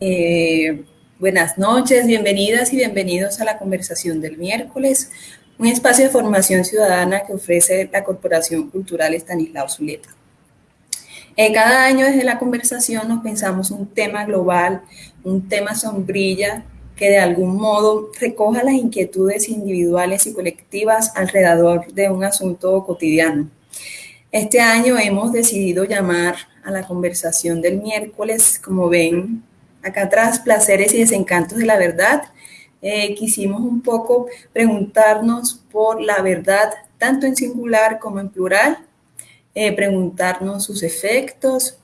Eh, buenas noches, bienvenidas y bienvenidos a la conversación del miércoles, un espacio de formación ciudadana que ofrece la Corporación Cultural Estanislao Zuleta. Eh, cada año desde la conversación nos pensamos un tema global, un tema sombrilla que de algún modo recoja las inquietudes individuales y colectivas alrededor de un asunto cotidiano. Este año hemos decidido llamar a la conversación del miércoles, como ven acá atrás, placeres y desencantos de la verdad. Eh, quisimos un poco preguntarnos por la verdad, tanto en singular como en plural, eh, preguntarnos sus efectos,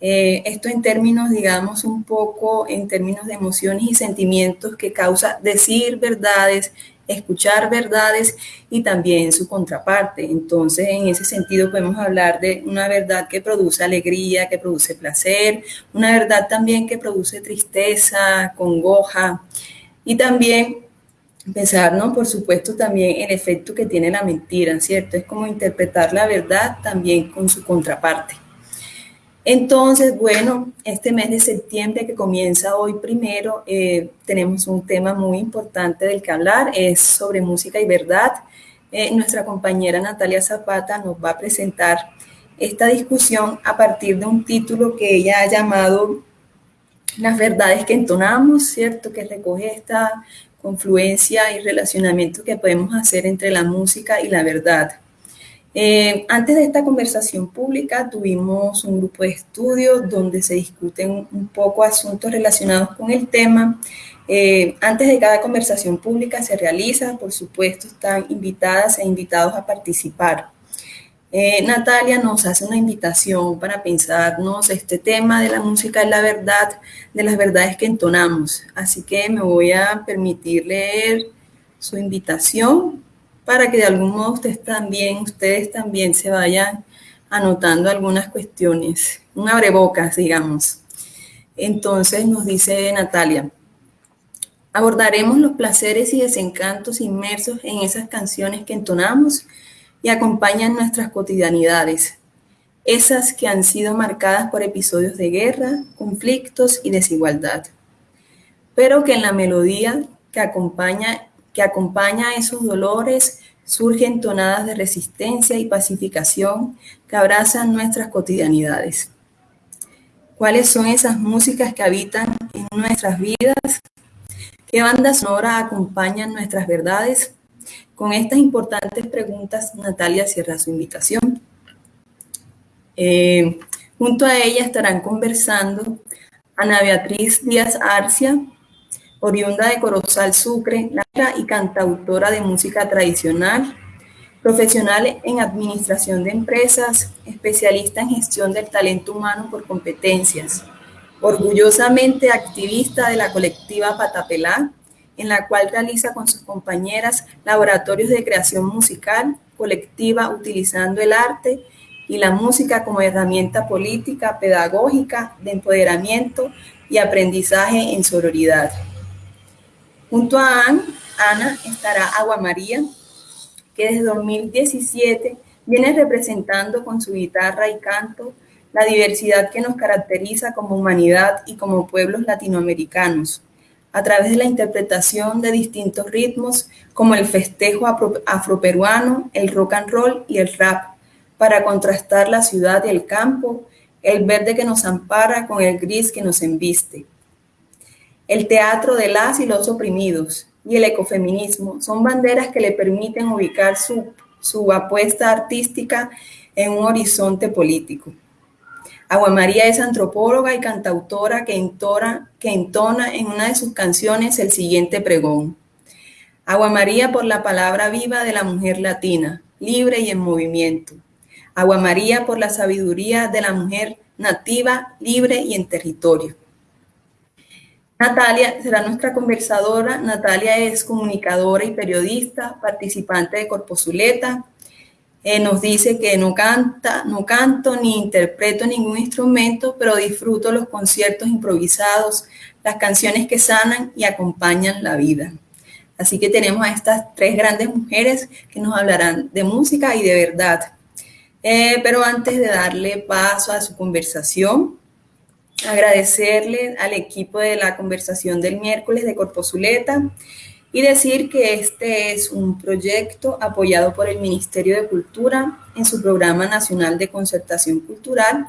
eh, esto en términos, digamos, un poco en términos de emociones y sentimientos que causa decir verdades, escuchar verdades y también su contraparte. Entonces, en ese sentido podemos hablar de una verdad que produce alegría, que produce placer, una verdad también que produce tristeza, congoja y también pensar, ¿no? Por supuesto, también el efecto que tiene la mentira, ¿cierto? Es como interpretar la verdad también con su contraparte. Entonces, bueno, este mes de septiembre que comienza hoy primero, eh, tenemos un tema muy importante del que hablar, es sobre música y verdad. Eh, nuestra compañera Natalia Zapata nos va a presentar esta discusión a partir de un título que ella ha llamado Las verdades que entonamos, ¿cierto? Que recoge esta confluencia y relacionamiento que podemos hacer entre la música y la verdad. Eh, antes de esta conversación pública tuvimos un grupo de estudios donde se discuten un poco asuntos relacionados con el tema. Eh, antes de cada conversación pública se realiza, por supuesto, están invitadas e invitados a participar. Eh, Natalia nos hace una invitación para pensarnos este tema de la música es la verdad, de las verdades que entonamos. Así que me voy a permitir leer su invitación para que de algún modo ustedes también, ustedes también se vayan anotando algunas cuestiones, un abrebocas, digamos. Entonces nos dice Natalia, abordaremos los placeres y desencantos inmersos en esas canciones que entonamos y acompañan nuestras cotidianidades, esas que han sido marcadas por episodios de guerra, conflictos y desigualdad, pero que en la melodía que acompaña que acompaña a esos dolores surgen tonadas de resistencia y pacificación que abrazan nuestras cotidianidades. ¿Cuáles son esas músicas que habitan en nuestras vidas? ¿Qué bandas sonora acompañan nuestras verdades? Con estas importantes preguntas, Natalia cierra su invitación. Eh, junto a ella estarán conversando Ana Beatriz Díaz Arcia, oriunda de Corozal, Sucre, y cantautora de música tradicional, profesional en administración de empresas, especialista en gestión del talento humano por competencias, orgullosamente activista de la colectiva Patapelá, en la cual realiza con sus compañeras laboratorios de creación musical colectiva utilizando el arte y la música como herramienta política, pedagógica, de empoderamiento y aprendizaje en sororidad. Junto a Ana estará Agua María, que desde 2017 viene representando con su guitarra y canto la diversidad que nos caracteriza como humanidad y como pueblos latinoamericanos, a través de la interpretación de distintos ritmos como el festejo afroperuano, el rock and roll y el rap, para contrastar la ciudad y el campo, el verde que nos ampara con el gris que nos embiste el teatro de las y los oprimidos y el ecofeminismo son banderas que le permiten ubicar su, su apuesta artística en un horizonte político. Agua María es antropóloga y cantautora que entona, que entona en una de sus canciones el siguiente pregón. Agua María por la palabra viva de la mujer latina, libre y en movimiento. Agua María por la sabiduría de la mujer nativa, libre y en territorio. Natalia será nuestra conversadora. Natalia es comunicadora y periodista, participante de Corpozuleta. Eh, nos dice que no canta, no canto ni interpreto ningún instrumento, pero disfruto los conciertos improvisados, las canciones que sanan y acompañan la vida. Así que tenemos a estas tres grandes mujeres que nos hablarán de música y de verdad. Eh, pero antes de darle paso a su conversación, agradecerle al equipo de la conversación del miércoles de Corpozuleta y decir que este es un proyecto apoyado por el Ministerio de Cultura en su Programa Nacional de Concertación Cultural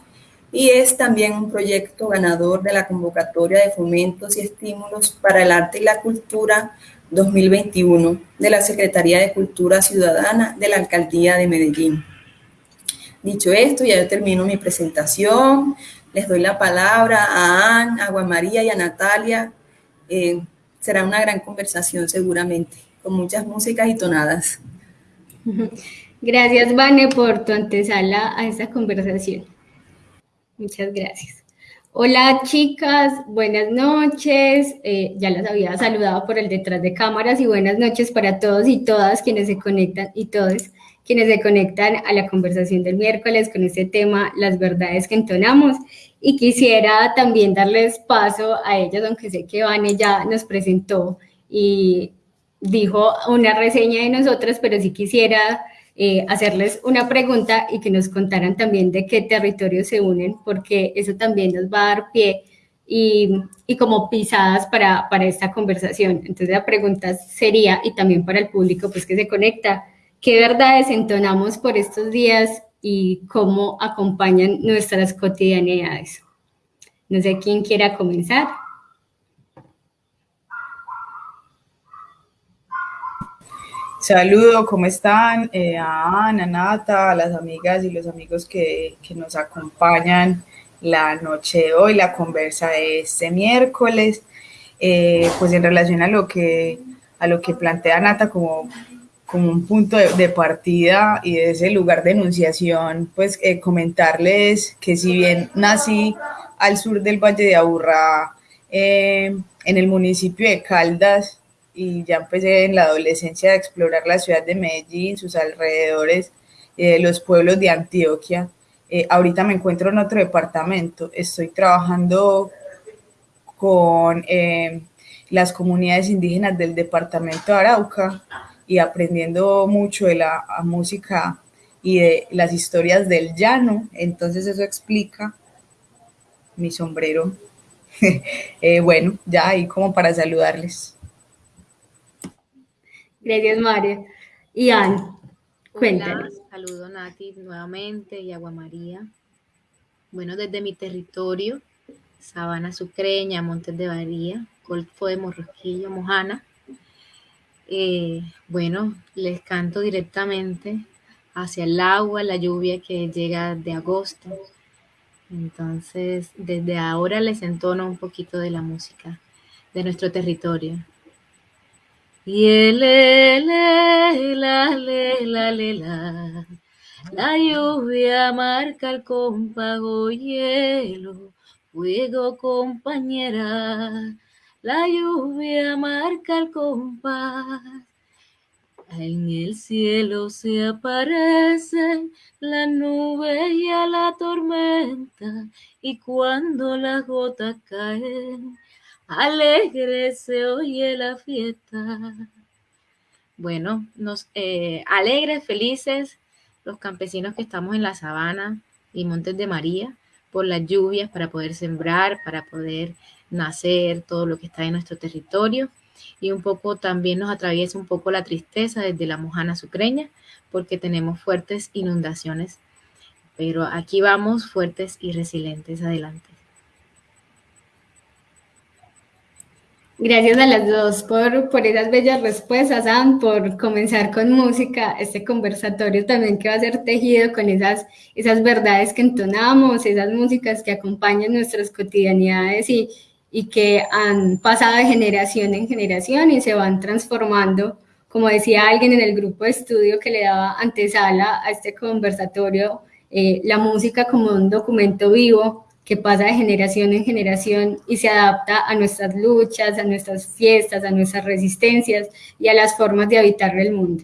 y es también un proyecto ganador de la convocatoria de fomentos y estímulos para el arte y la cultura 2021 de la Secretaría de Cultura Ciudadana de la Alcaldía de Medellín. Dicho esto, ya yo termino mi presentación. Les doy la palabra a Anne, a María y a Natalia. Eh, será una gran conversación seguramente, con muchas músicas y tonadas. Gracias, Vane, por tu antesala a esta conversación. Muchas gracias. Hola chicas, buenas noches. Eh, ya las había saludado por el detrás de cámaras y buenas noches para todos y todas quienes se conectan y todos quienes se conectan a la conversación del miércoles con este tema, las verdades que entonamos. Y quisiera también darles paso a ellas, aunque sé que Vane ya nos presentó y dijo una reseña de nosotras, pero sí quisiera eh, hacerles una pregunta y que nos contaran también de qué territorios se unen, porque eso también nos va a dar pie y, y, como pisadas para, para esta conversación. Entonces la pregunta sería, y también para el público pues que se conecta, ¿Qué verdades entonamos por estos días y cómo acompañan nuestras cotidianidades? No sé quién quiera comenzar. Saludo, ¿cómo están? Eh, a Ana, Nata, a las amigas y los amigos que, que, nos acompañan la noche de hoy, la conversa de este miércoles. Eh, pues en relación a lo que, a lo que plantea Nata como como un punto de, partida y de ese lugar de enunciación, pues eh, comentarles que si bien nací al sur del Valle de Aburrá, eh, en el municipio de Caldas, y ya empecé en la adolescencia a explorar la ciudad de Medellín, sus alrededores, eh, los pueblos de Antioquia. ahorita me encuentro en otro departamento, estoy trabajando con las comunidades indígenas del departamento de Arauca y aprendiendo mucho de la música y de las historias del llano. Entonces eso explica mi sombrero. Eh, bueno, ya ahí como para saludarles. Gracias, María. Y Anne, cuéntanos. saludo Nati nuevamente y Agua María. Bueno, desde mi territorio, Sabana Sucreña, Montes de María, Golfo de Morrosquillo, Mojana, eh, bueno, les canto directamente hacia el agua, la lluvia que llega de agosto. Entonces, desde ahora les entono un poquito de la música de nuestro territorio. La, la lluvia marca el compago hielo, fuego compañera la lluvia marca el compás. En el cielo se aparecen la nube y a la tormenta, y cuando las gotas caen, alegre se oye la fiesta. Bueno, nos eh, alegres, felices, los campesinos que estamos en la sabana y Montes de María, por las lluvias para poder sembrar, para poder nacer, todo lo que está en nuestro territorio. Y un poco también nos atraviesa un poco la tristeza desde la Mojana Sucreña, porque tenemos fuertes inundaciones. Pero aquí vamos fuertes y resilientes adelante. Gracias a las dos por, por esas bellas respuestas, Sam, por comenzar con música, este conversatorio también que va a ser tejido con esas, esas verdades que entonamos, esas músicas que acompañan nuestras cotidianidades y, y que han pasado de generación en generación y se van transformando, como decía alguien en el grupo de estudio que le daba antesala a este conversatorio, eh, la música como un documento vivo que pasa de generación en generación y se adapta a nuestras luchas, a nuestras fiestas, a nuestras resistencias y a las formas de habitar el mundo.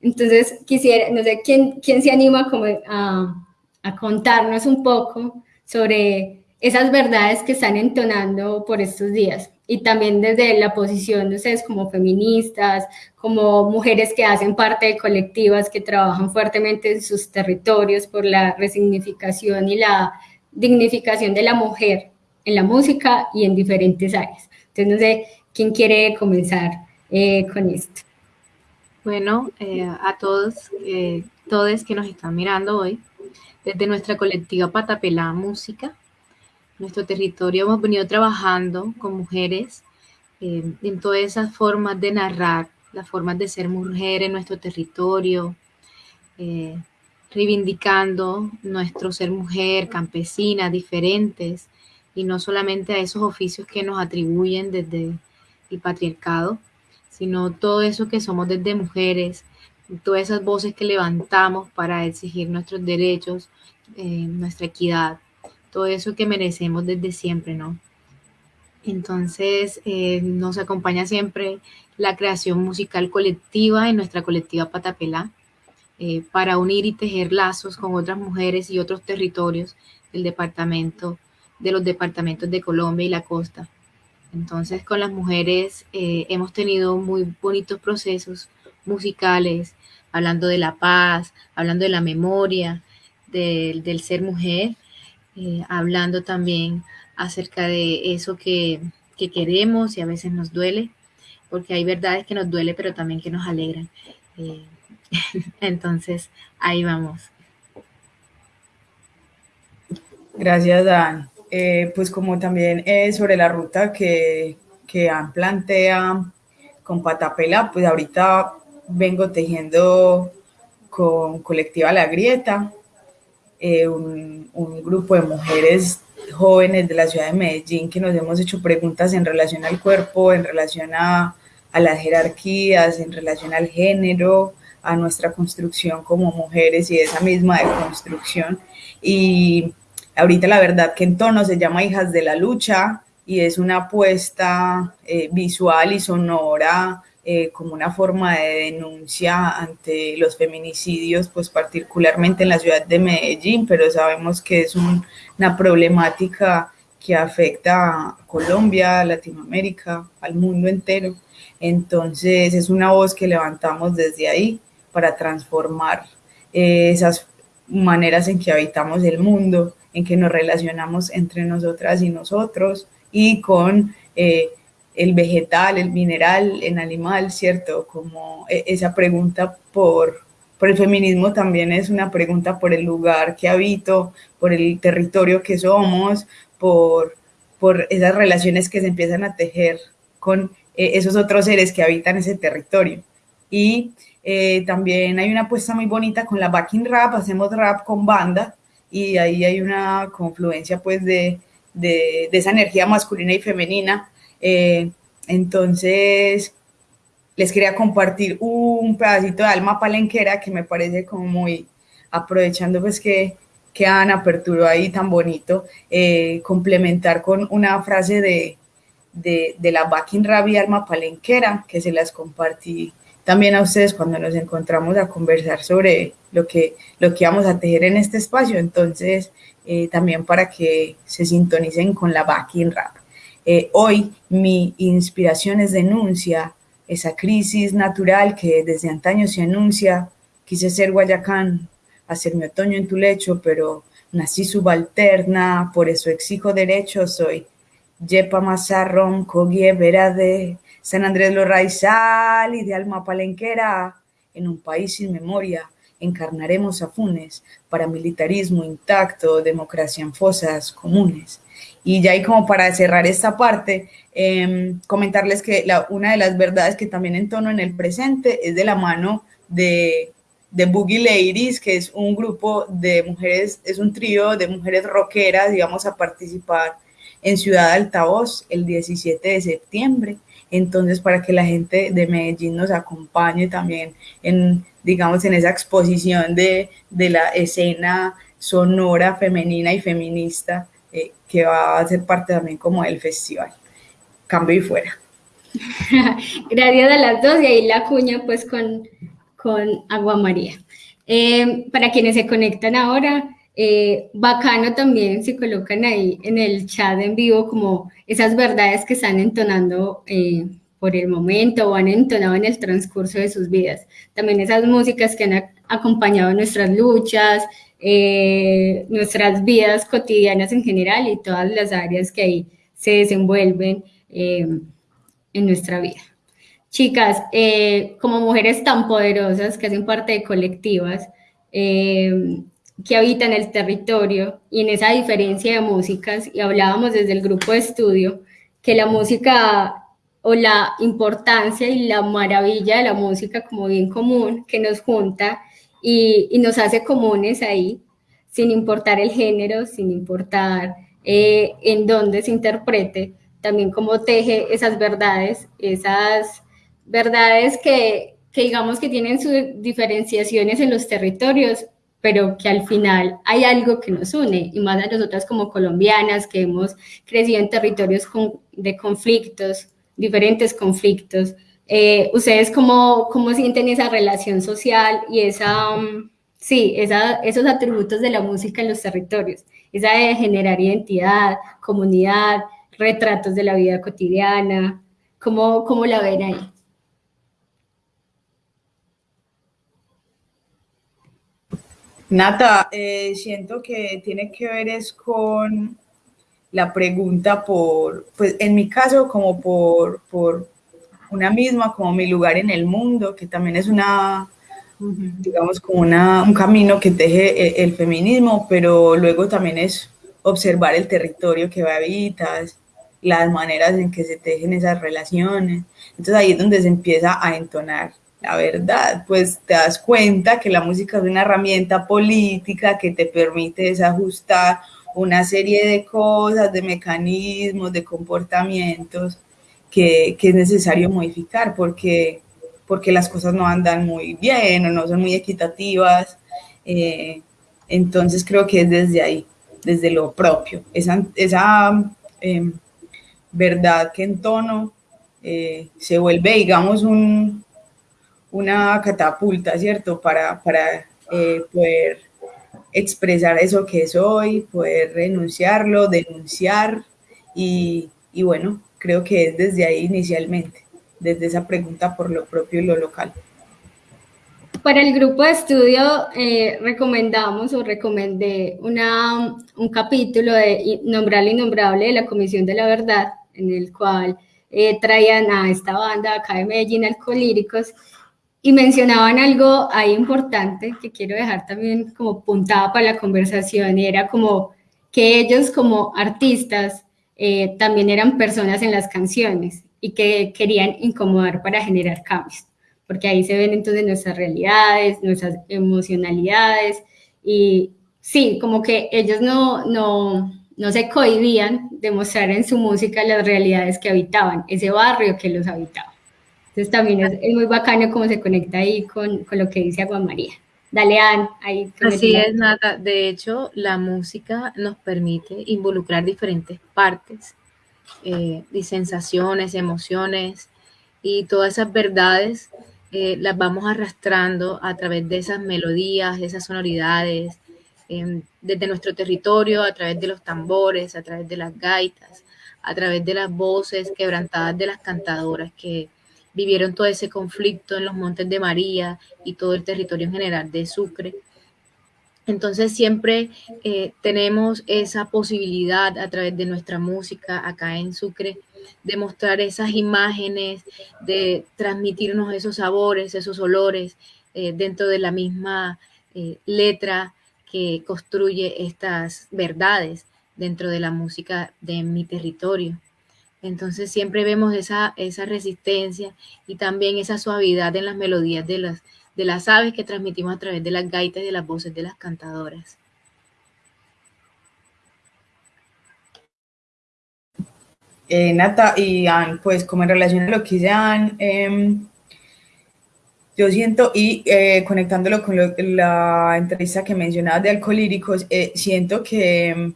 Entonces, quisiera, no sé, ¿quién, quién se anima como a, a contarnos un poco sobre esas verdades que están entonando por estos días y también desde la posición de ustedes como feministas, como mujeres que hacen parte de colectivas que trabajan fuertemente en sus territorios por la resignificación y la dignificación de la mujer en la música y en diferentes áreas. Entonces, no sé quién quiere comenzar eh, con esto. Bueno, eh, a todos, eh, todos que nos están mirando hoy, desde nuestra colectiva Patapelá Música, nuestro territorio. Hemos venido trabajando con mujeres en todas esas formas de narrar, las formas de ser mujer en nuestro territorio, reivindicando nuestro ser mujer, campesina, diferentes, y no solamente a esos oficios que nos atribuyen desde el patriarcado, sino todo eso que somos desde mujeres, todas esas voces que levantamos para exigir nuestros derechos, eh, nuestra equidad, todo eso que merecemos desde siempre, ¿no? Entonces eh, nos acompaña siempre la creación musical colectiva en nuestra colectiva Patapelá eh, para unir y tejer lazos con otras mujeres y otros territorios del departamento de los departamentos de Colombia y la costa. Entonces con las mujeres eh, hemos tenido muy bonitos procesos musicales, hablando de la paz, hablando de la memoria, del ser mujer, eh, hablando también acerca de eso que, queremos y a veces nos duele, porque hay verdades que nos duele, pero también que nos alegran. Eh, entonces, ahí vamos. Gracias, Dan. Eh, pues como también es sobre la ruta que, que han plantea con Patapela, pues ahorita vengo tejiendo con Colectiva La Grieta, eh, un, grupo de mujeres jóvenes de la ciudad de Medellín que nos hemos hecho preguntas en relación al cuerpo, en relación a, las jerarquías, en relación al género, a nuestra construcción como mujeres y esa misma deconstrucción. Y Ahorita la verdad que en tono se llama Hijas de la Lucha y es una apuesta eh, visual y sonora eh, como una forma de denuncia ante los feminicidios, pues particularmente en la ciudad de Medellín, pero sabemos que es una problemática que afecta a Colombia, a Latinoamérica, al mundo entero. Entonces es una voz que levantamos desde ahí para transformar eh, esas maneras en que habitamos el mundo en que nos relacionamos entre nosotras y nosotros y con eh, el vegetal, el mineral, el animal, ¿cierto? Como e, esa pregunta por, por el feminismo también es una pregunta por el lugar que habito, por el territorio que somos, por, por esas relaciones que se empiezan a tejer con eh, esos otros seres que habitan ese territorio. Y eh, también hay una apuesta muy bonita con la backing rap, hacemos rap con banda, y ahí hay una confluencia pues de, de, esa energía masculina y femenina. Eh, entonces, les quería compartir un pedacito de alma palenquera que me parece como muy, aprovechando pues que, que aperturó ahí tan bonito, eh, complementar con una frase de, de, de la Backing Rabi Alma Palenquera, que se las compartí también a ustedes cuando nos encontramos a conversar sobre lo que, lo que vamos a tejer en este espacio. Entonces, eh, también para que se sintonicen con la backing rap. Eh, hoy mi inspiración es denuncia, esa crisis natural que desde antaño se anuncia. Quise ser Guayacán, hacer mi otoño en tu lecho, pero nací subalterna, por eso exijo derechos. Soy Yepa Mazarrón, Cogie de San Andrés Lo Raizal y de Alma Palenquera, en un país sin memoria, encarnaremos a Funes, paramilitarismo intacto, democracia en fosas comunes. Y ya ahí como para cerrar esta parte, em, comentarles que una de las verdades que también entono en el presente es de la mano de, de Boogie Ladies, que es un grupo de mujeres, es un trío de mujeres rockeras y vamos a participar en Ciudad Altavoz el 17 de septiembre. Entonces, para que la gente de Medellín nos acompañe también en, digamos, en esa exposición de, la escena sonora femenina y feminista que va a ser parte también como del festival. Cambio y fuera. Gracias a las dos y ahí la cuña pues con, con Agua María. Eh, para quienes se conectan ahora, eh, bacano también se colocan ahí en el chat en vivo como esas verdades que están entonando eh, por el momento o han entonado en el transcurso de sus vidas. También esas músicas que han acompañado nuestras luchas, eh, nuestras vidas cotidianas en general y todas las áreas que ahí se desenvuelven eh, en nuestra vida. Chicas, eh, como mujeres tan poderosas que hacen parte de colectivas, que habitan el territorio y en esa diferencia de músicas, y hablábamos desde el grupo de estudio, que la música o la importancia y la maravilla de la música como bien común que nos junta y, nos hace comunes ahí, sin importar el género, sin importar eh, en dónde se interprete, también cómo teje esas verdades, esas verdades que, que digamos que tienen sus diferenciaciones en los territorios, pero que al final hay algo que nos une, y más a nosotras como colombianas que hemos crecido en territorios de conflictos, diferentes conflictos. Eh, ¿Ustedes cómo, cómo, sienten esa relación social y esa, um, sí, esos atributos de la música en los territorios? Esa de generar identidad, comunidad, retratos de la vida cotidiana, ¿cómo, cómo la ven ahí? Nata, eh, siento que tiene que ver es con la pregunta por, pues en mi caso como por, por una misma, como mi lugar en el mundo, que también es una, digamos, como una, un camino que teje el, el, feminismo, pero luego también es observar el territorio que habitas, las maneras en que se tejen esas relaciones. Entonces ahí es donde se empieza a entonar la verdad, pues te das cuenta que la música es una herramienta política que te permite desajustar una serie de cosas, de mecanismos, de comportamientos que, que, es necesario modificar porque, porque las cosas no andan muy bien o no son muy equitativas. Eh, entonces creo que es desde ahí, desde lo propio, esa, esa eh, verdad que en tono eh, se vuelve, digamos, un, una catapulta, ¿cierto? Para, para eh, poder expresar eso que soy, poder renunciarlo, denunciar y, y, bueno, creo que es desde ahí inicialmente, desde esa pregunta por lo propio y lo local. Para el grupo de estudio eh, recomendamos o recomendé una, un capítulo de Nombrar lo Innombrable de la Comisión de la Verdad, en el cual eh, traían a esta banda acá de Medellín, Alcolíricos, y mencionaban algo ahí importante que quiero dejar también como puntada para la conversación, y era como que ellos como artistas eh, también eran personas en las canciones y que querían incomodar para generar cambios, porque ahí se ven entonces nuestras realidades, nuestras emocionalidades y sí, como que ellos no, no, no se cohibían de mostrar en su música las realidades que habitaban, ese barrio que los habitaba. Entonces también es, muy bacano cómo se conecta ahí con, con, lo que dice Agua María. Dale, Ann, ahí. Así es, Nata. De hecho, la música nos permite involucrar diferentes partes eh, y sensaciones, emociones y todas esas verdades eh, las vamos arrastrando a través de esas melodías, esas sonoridades, eh, desde nuestro territorio, a través de los tambores, a través de las gaitas, a través de las voces quebrantadas de las cantadoras que vivieron todo ese conflicto en los Montes de María y todo el territorio en general de Sucre. Entonces siempre eh, tenemos esa posibilidad a través de nuestra música acá en Sucre de mostrar esas imágenes, de transmitirnos esos sabores, esos olores eh, dentro de la misma eh, letra que construye estas verdades dentro de la música de mi territorio. Entonces siempre vemos esa, esa resistencia y también esa suavidad en las melodías de las, de las aves que transmitimos a través de las gaitas y de las voces de las cantadoras. Eh, Nata y Ann, pues como en relación a lo que dice Ann, em, yo siento, y eh, conectándolo con la entrevista que mencionaba de Alcolíricos, eh, siento que em,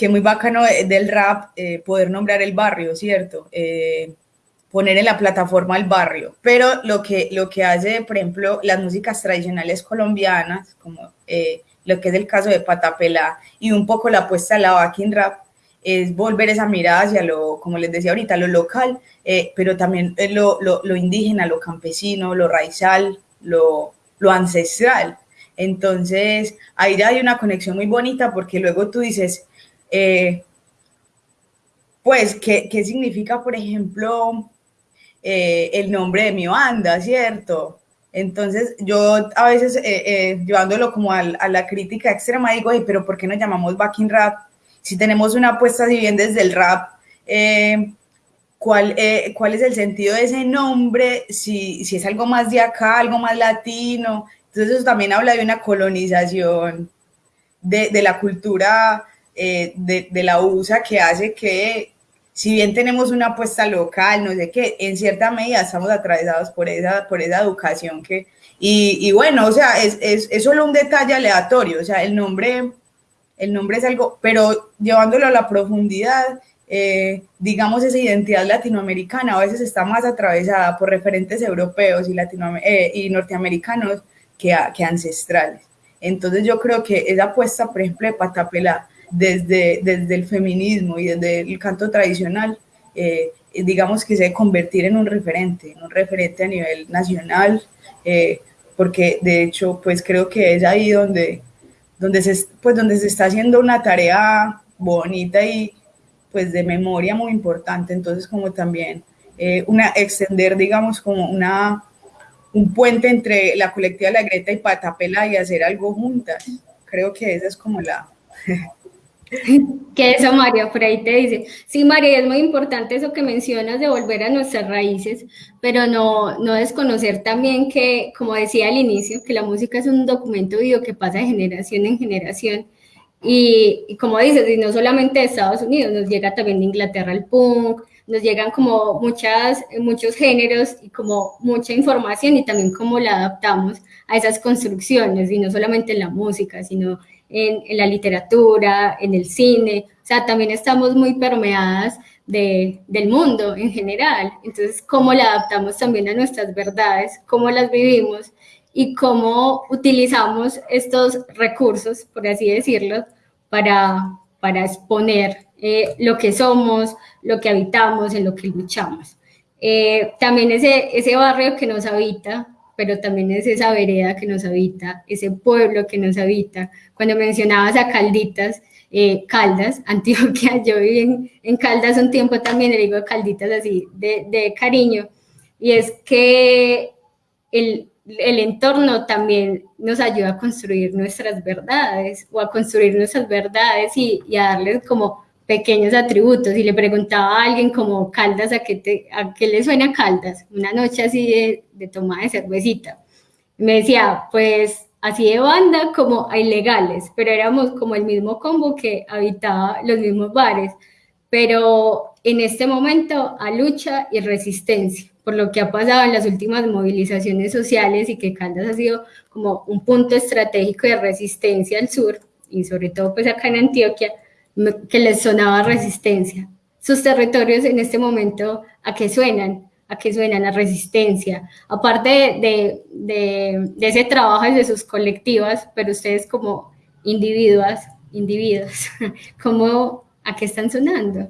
que muy bacano del rap eh, poder nombrar el barrio, ¿cierto? Eh, poner en la plataforma el barrio, pero lo que, lo que hace, por ejemplo, las músicas tradicionales colombianas, como eh, lo que es el caso de Patapela y un poco la apuesta de la backing rap, es volver esa mirada hacia lo, como les decía ahorita, lo local, pero también lo, lo, lo, indígena, lo campesino, lo raizal, lo, lo ancestral. Entonces, ahí ya hay una conexión muy bonita porque luego tú dices, eh, pues, ¿qué, ¿qué, significa, por ejemplo, eh, el nombre de mi banda, ¿cierto? Entonces, yo a veces, eh, llevándolo como a, la crítica extrema, digo, pero ¿por qué nos llamamos backing rap? Si tenemos una apuesta, si bien desde el rap, ¿cuál, ¿cuál es el sentido de ese nombre? Si, si es algo más de acá, algo más latino. Entonces, eso también habla de una colonización de, de la cultura eh, de, de la USA que hace que si bien tenemos una apuesta local, no sé qué, en cierta medida estamos atravesados por esa, por esa educación que, y, y bueno, o sea, es, es, es, solo un detalle aleatorio, o sea, el nombre, el nombre es algo, pero llevándolo a la profundidad, eh, digamos, esa identidad latinoamericana a veces está más atravesada por referentes europeos y, eh, y norteamericanos que, a, que ancestrales. Entonces yo creo que esa apuesta, por ejemplo, de Patapela, desde, desde el feminismo y desde el canto tradicional, eh, digamos que se debe convertir en un referente, en un referente a nivel nacional, eh, porque de hecho, pues creo que es ahí donde, donde, se, pues donde se está haciendo una tarea bonita y pues de memoria muy importante, entonces como también eh, una, extender, digamos, como una, un puente entre la colectiva La Greta y Patapela y hacer algo juntas. Creo que esa es como la, que eso, María, por ahí te dice. Sí, María, es muy importante eso que mencionas de volver a nuestras raíces, pero no, no desconocer también que, como decía al inicio, que la música es un documento vivo que pasa de generación en generación. Y, y como dices, y no solamente de Estados Unidos, nos llega también de Inglaterra el punk, nos llegan como muchas, muchos géneros y como mucha información y también cómo la adaptamos a esas construcciones, y no solamente en la música, sino en, en, la literatura, en el cine, o sea, también estamos muy permeadas de, del mundo en general. Entonces, cómo la adaptamos también a nuestras verdades, cómo las vivimos y cómo utilizamos estos recursos, por así decirlo, para, para exponer eh, lo que somos, lo que habitamos, en lo que luchamos. Eh, también ese, ese barrio que nos habita, pero también es esa vereda que nos habita, ese pueblo que nos habita. Cuando mencionabas a Calditas, eh, Caldas, Antioquia, yo viví en, en, Caldas un tiempo también, le digo Calditas así, de, de cariño, y es que el, el entorno también nos ayuda a construir nuestras verdades o a construir nuestras verdades y, y a darles como pequeños atributos y le preguntaba a alguien como Caldas, ¿a qué, a qué le suena Caldas? Una noche así de, de tomada de cervecita. Me decía, pues así de banda como a ilegales, pero éramos como el mismo combo que habitaba los mismos bares, pero en este momento a lucha y resistencia, por lo que ha pasado en las últimas movilizaciones sociales y que Caldas ha sido como un punto estratégico de resistencia al sur y sobre todo pues acá en Antioquia, que les sonaba resistencia. Sus territorios en este momento, ¿a qué suenan? ¿A qué suenan? A resistencia. Aparte de, de, ese trabajo de sus colectivas, pero ustedes como individuos, individuos, ¿cómo, ¿a qué están sonando?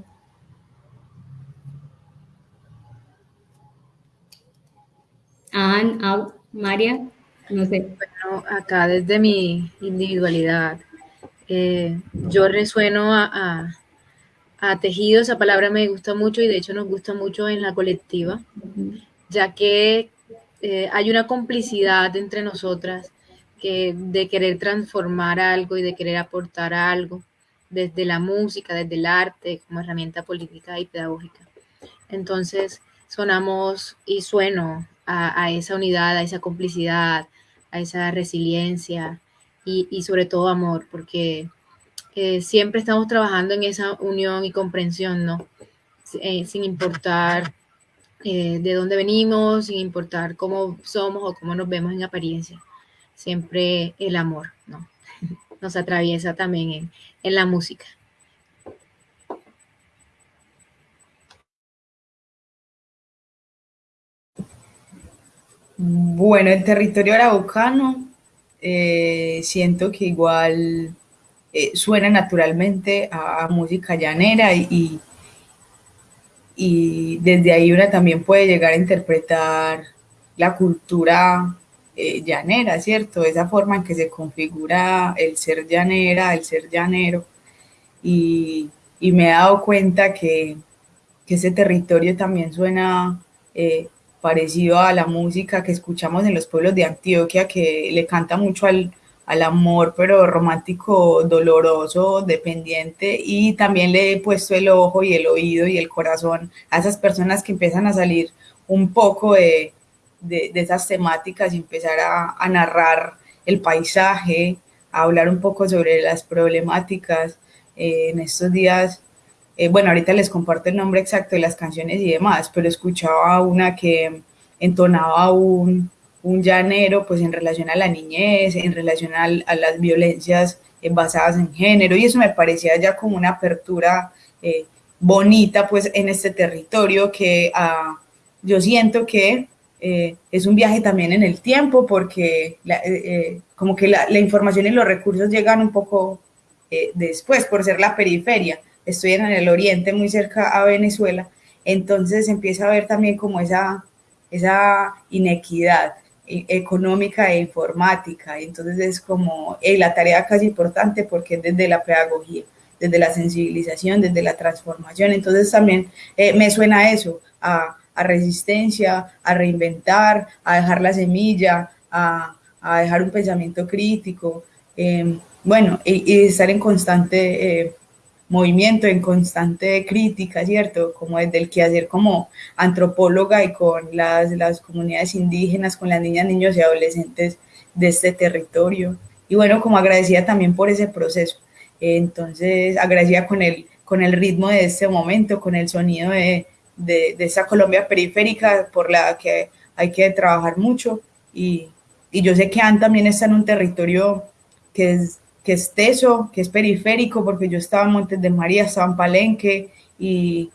Ann, María, no sé. Bueno, acá desde mi individualidad, eh, yo resueno a, a, a, tejido, esa palabra me gusta mucho y de hecho nos gusta mucho en la colectiva, ya que eh, hay una complicidad entre nosotras que de querer transformar algo y de querer aportar algo desde la música, desde el arte, como herramienta política y pedagógica. Entonces, sonamos y sueno a, a esa unidad, a esa complicidad, a esa resiliencia, y, sobre todo amor, porque eh, siempre estamos trabajando en esa unión y comprensión, ¿no? Eh, sin importar eh, de dónde venimos, sin importar cómo somos o cómo nos vemos en apariencia. Siempre el amor, ¿no? Nos atraviesa también en, en la música. Bueno, el territorio araucano eh, siento que igual eh, suena naturalmente a, música llanera y, y, desde ahí una también puede llegar a interpretar la cultura eh, llanera, ¿cierto? Esa forma en que se configura el ser llanera, el ser llanero. Y, y me he dado cuenta que, que ese territorio también suena eh, parecido a la música que escuchamos en los pueblos de Antioquia, que le canta mucho al, al amor, pero romántico, doloroso, dependiente, y también le he puesto el ojo y el oído y el corazón a esas personas que empiezan a salir un poco de, de, esas temáticas y empezar a, narrar el paisaje, a hablar un poco sobre las problemáticas. Eh, en estos días, eh, bueno, ahorita les comparto el nombre exacto de las canciones y demás, pero escuchaba una que entonaba un, un llanero pues en relación a la niñez, en relación a, las violencias eh, basadas en género, y eso me parecía ya como una apertura eh, bonita pues en este territorio que uh, yo siento que es un viaje también en el tiempo porque como que la, la, información y los recursos llegan un poco después por ser la periferia. Estoy en el oriente, muy cerca a Venezuela, entonces empieza a ver también como esa, esa inequidad económica e informática. Entonces es como eh, la tarea casi importante porque es desde la pedagogía, desde la sensibilización, desde la transformación. Entonces también eh, me suena eso, a, a, resistencia, a reinventar, a dejar la semilla, a, a dejar un pensamiento crítico. Eh, bueno, y, y, estar en constante eh, movimiento, en constante crítica, ¿cierto? Como desde el quehacer como antropóloga y con las, las comunidades indígenas, con las niñas, niños y adolescentes de este territorio. Y bueno, como agradecida también por ese proceso. Entonces, agradecida con el, con el ritmo de este momento, con el sonido de, de, de esa Colombia periférica por la que hay que trabajar mucho. Y, y yo sé que Anne también está en un territorio que es que es teso, que es periférico, porque yo estaba en Montes de María, estaba en Palenque y,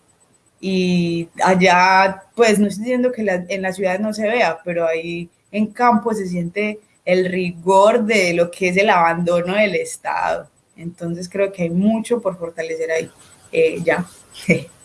y allá, pues no estoy diciendo que en la ciudad no se vea, pero ahí en campo se siente el rigor de lo que es el abandono del Estado. Entonces creo que hay mucho por fortalecer ahí. Eh, ya.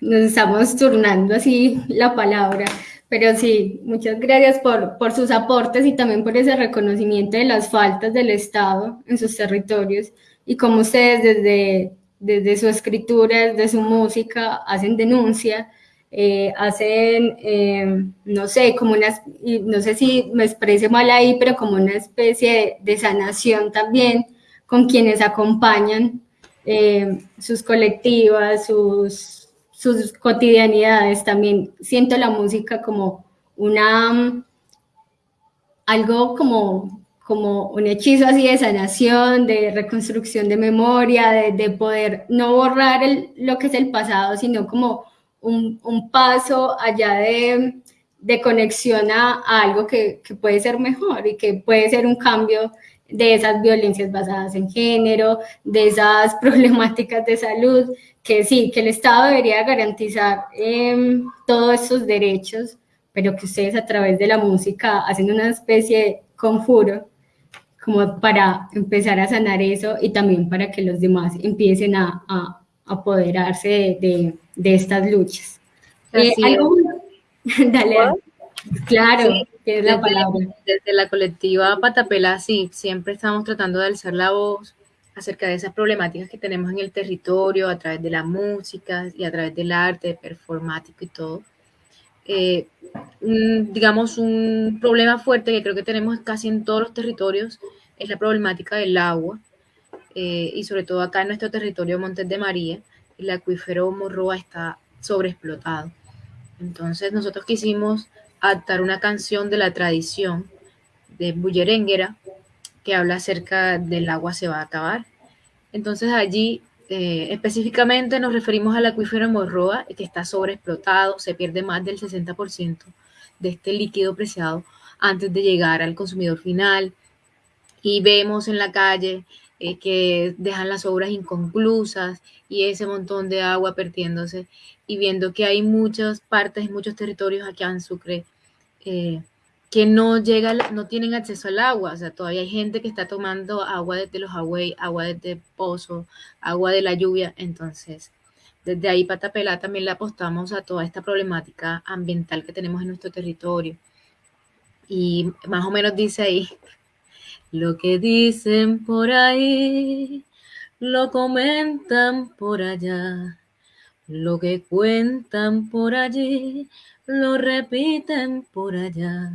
Nos estamos turnando así la palabra. Pero sí, muchas gracias por, por sus aportes y también por ese reconocimiento de las faltas del Estado en sus territorios y cómo ustedes desde, desde su escritura, desde su música, hacen denuncia, eh, hacen, eh, no sé, como una, no sé si me exprese mal ahí, pero como una especie de, de sanación también con quienes acompañan eh, sus colectivas, sus sus cotidianidades. También siento la música como una, algo como, como un hechizo así de sanación, de reconstrucción de memoria, de, de poder no borrar lo que es el pasado, sino como un, un paso allá de, de conexión a, a algo que, que, puede ser mejor y que puede ser un cambio de esas violencias basadas en género, de esas problemáticas de salud, que sí, que el Estado debería garantizar eh, todos esos derechos, pero que ustedes a través de la música hacen una especie de conjuro como para empezar a sanar eso y también para que los demás empiecen a, a apoderarse de, de, de, estas luchas. Eh, ¿algo? Dale, claro, sí, que es la desde, palabra. Desde la colectiva Patapela, sí, siempre estamos tratando de alzar la voz acerca de esas problemáticas que tenemos en el territorio a través de la música y a través del arte performático y todo. Eh, un, digamos, un problema fuerte que creo que tenemos casi en todos los territorios es la problemática del agua eh, y sobre todo acá en nuestro territorio Montes de María, el acuífero Morroa está sobreexplotado. Entonces nosotros quisimos adaptar una canción de la tradición de Bullerenguera que habla acerca del agua se va a acabar. Entonces allí eh, específicamente nos referimos al acuífero Morroa, que está sobreexplotado, se pierde más del 60% de este líquido preciado antes de llegar al consumidor final. Y vemos en la calle eh, que dejan las obras inconclusas y ese montón de agua perdiéndose y viendo que hay muchas partes, muchos territorios aquí en Sucre eh, que no llega, no tienen acceso al agua, o sea, todavía hay gente que está tomando agua desde los agua, agua desde pozo, agua de la lluvia, entonces desde ahí Patapela también le apostamos a toda esta problemática ambiental que tenemos en nuestro territorio. Y más o menos dice ahí, lo que dicen por ahí, lo comentan por allá, lo que cuentan por allí, lo repiten por allá.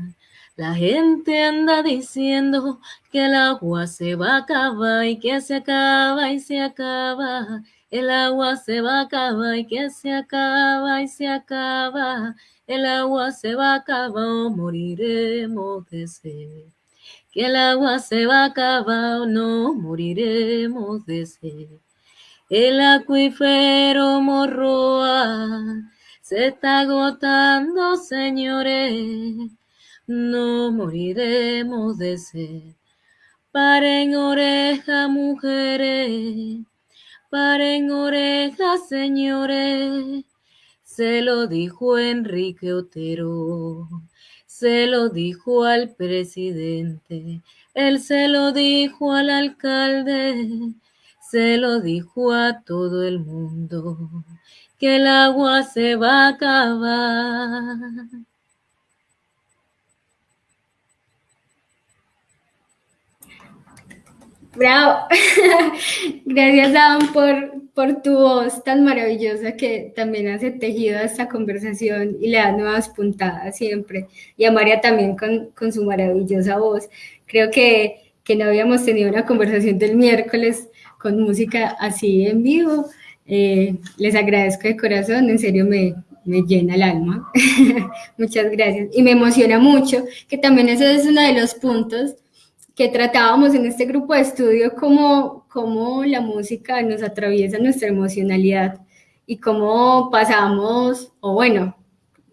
La gente anda diciendo que el agua se va a acabar y que se acaba y se acaba. El agua se va a acabar y que se acaba y se acaba. El agua se va a acabar moriremos de sed. Que el agua se va a acabar no moriremos de sed. El acuífero morroa se está agotando, señores. No moriremos de sed. Paren oreja, mujeres, paren oreja, señores. Se lo dijo Enrique Otero, se lo dijo al presidente, él se lo dijo al alcalde, se lo dijo a todo el mundo, que el agua se va a acabar. Bravo. Gracias, Adam, por, por tu voz tan maravillosa que también hace tejido a esta conversación y le da nuevas puntadas siempre. Y a María también con, con su maravillosa voz. Creo que, que, no habíamos tenido una conversación del miércoles con música así en vivo. Eh, les agradezco de corazón, en serio me, me llena el alma. Muchas gracias. Y me emociona mucho, que también eso es uno de los puntos que tratábamos en este grupo de estudio cómo, cómo la música nos atraviesa nuestra emocionalidad y cómo pasamos, o bueno,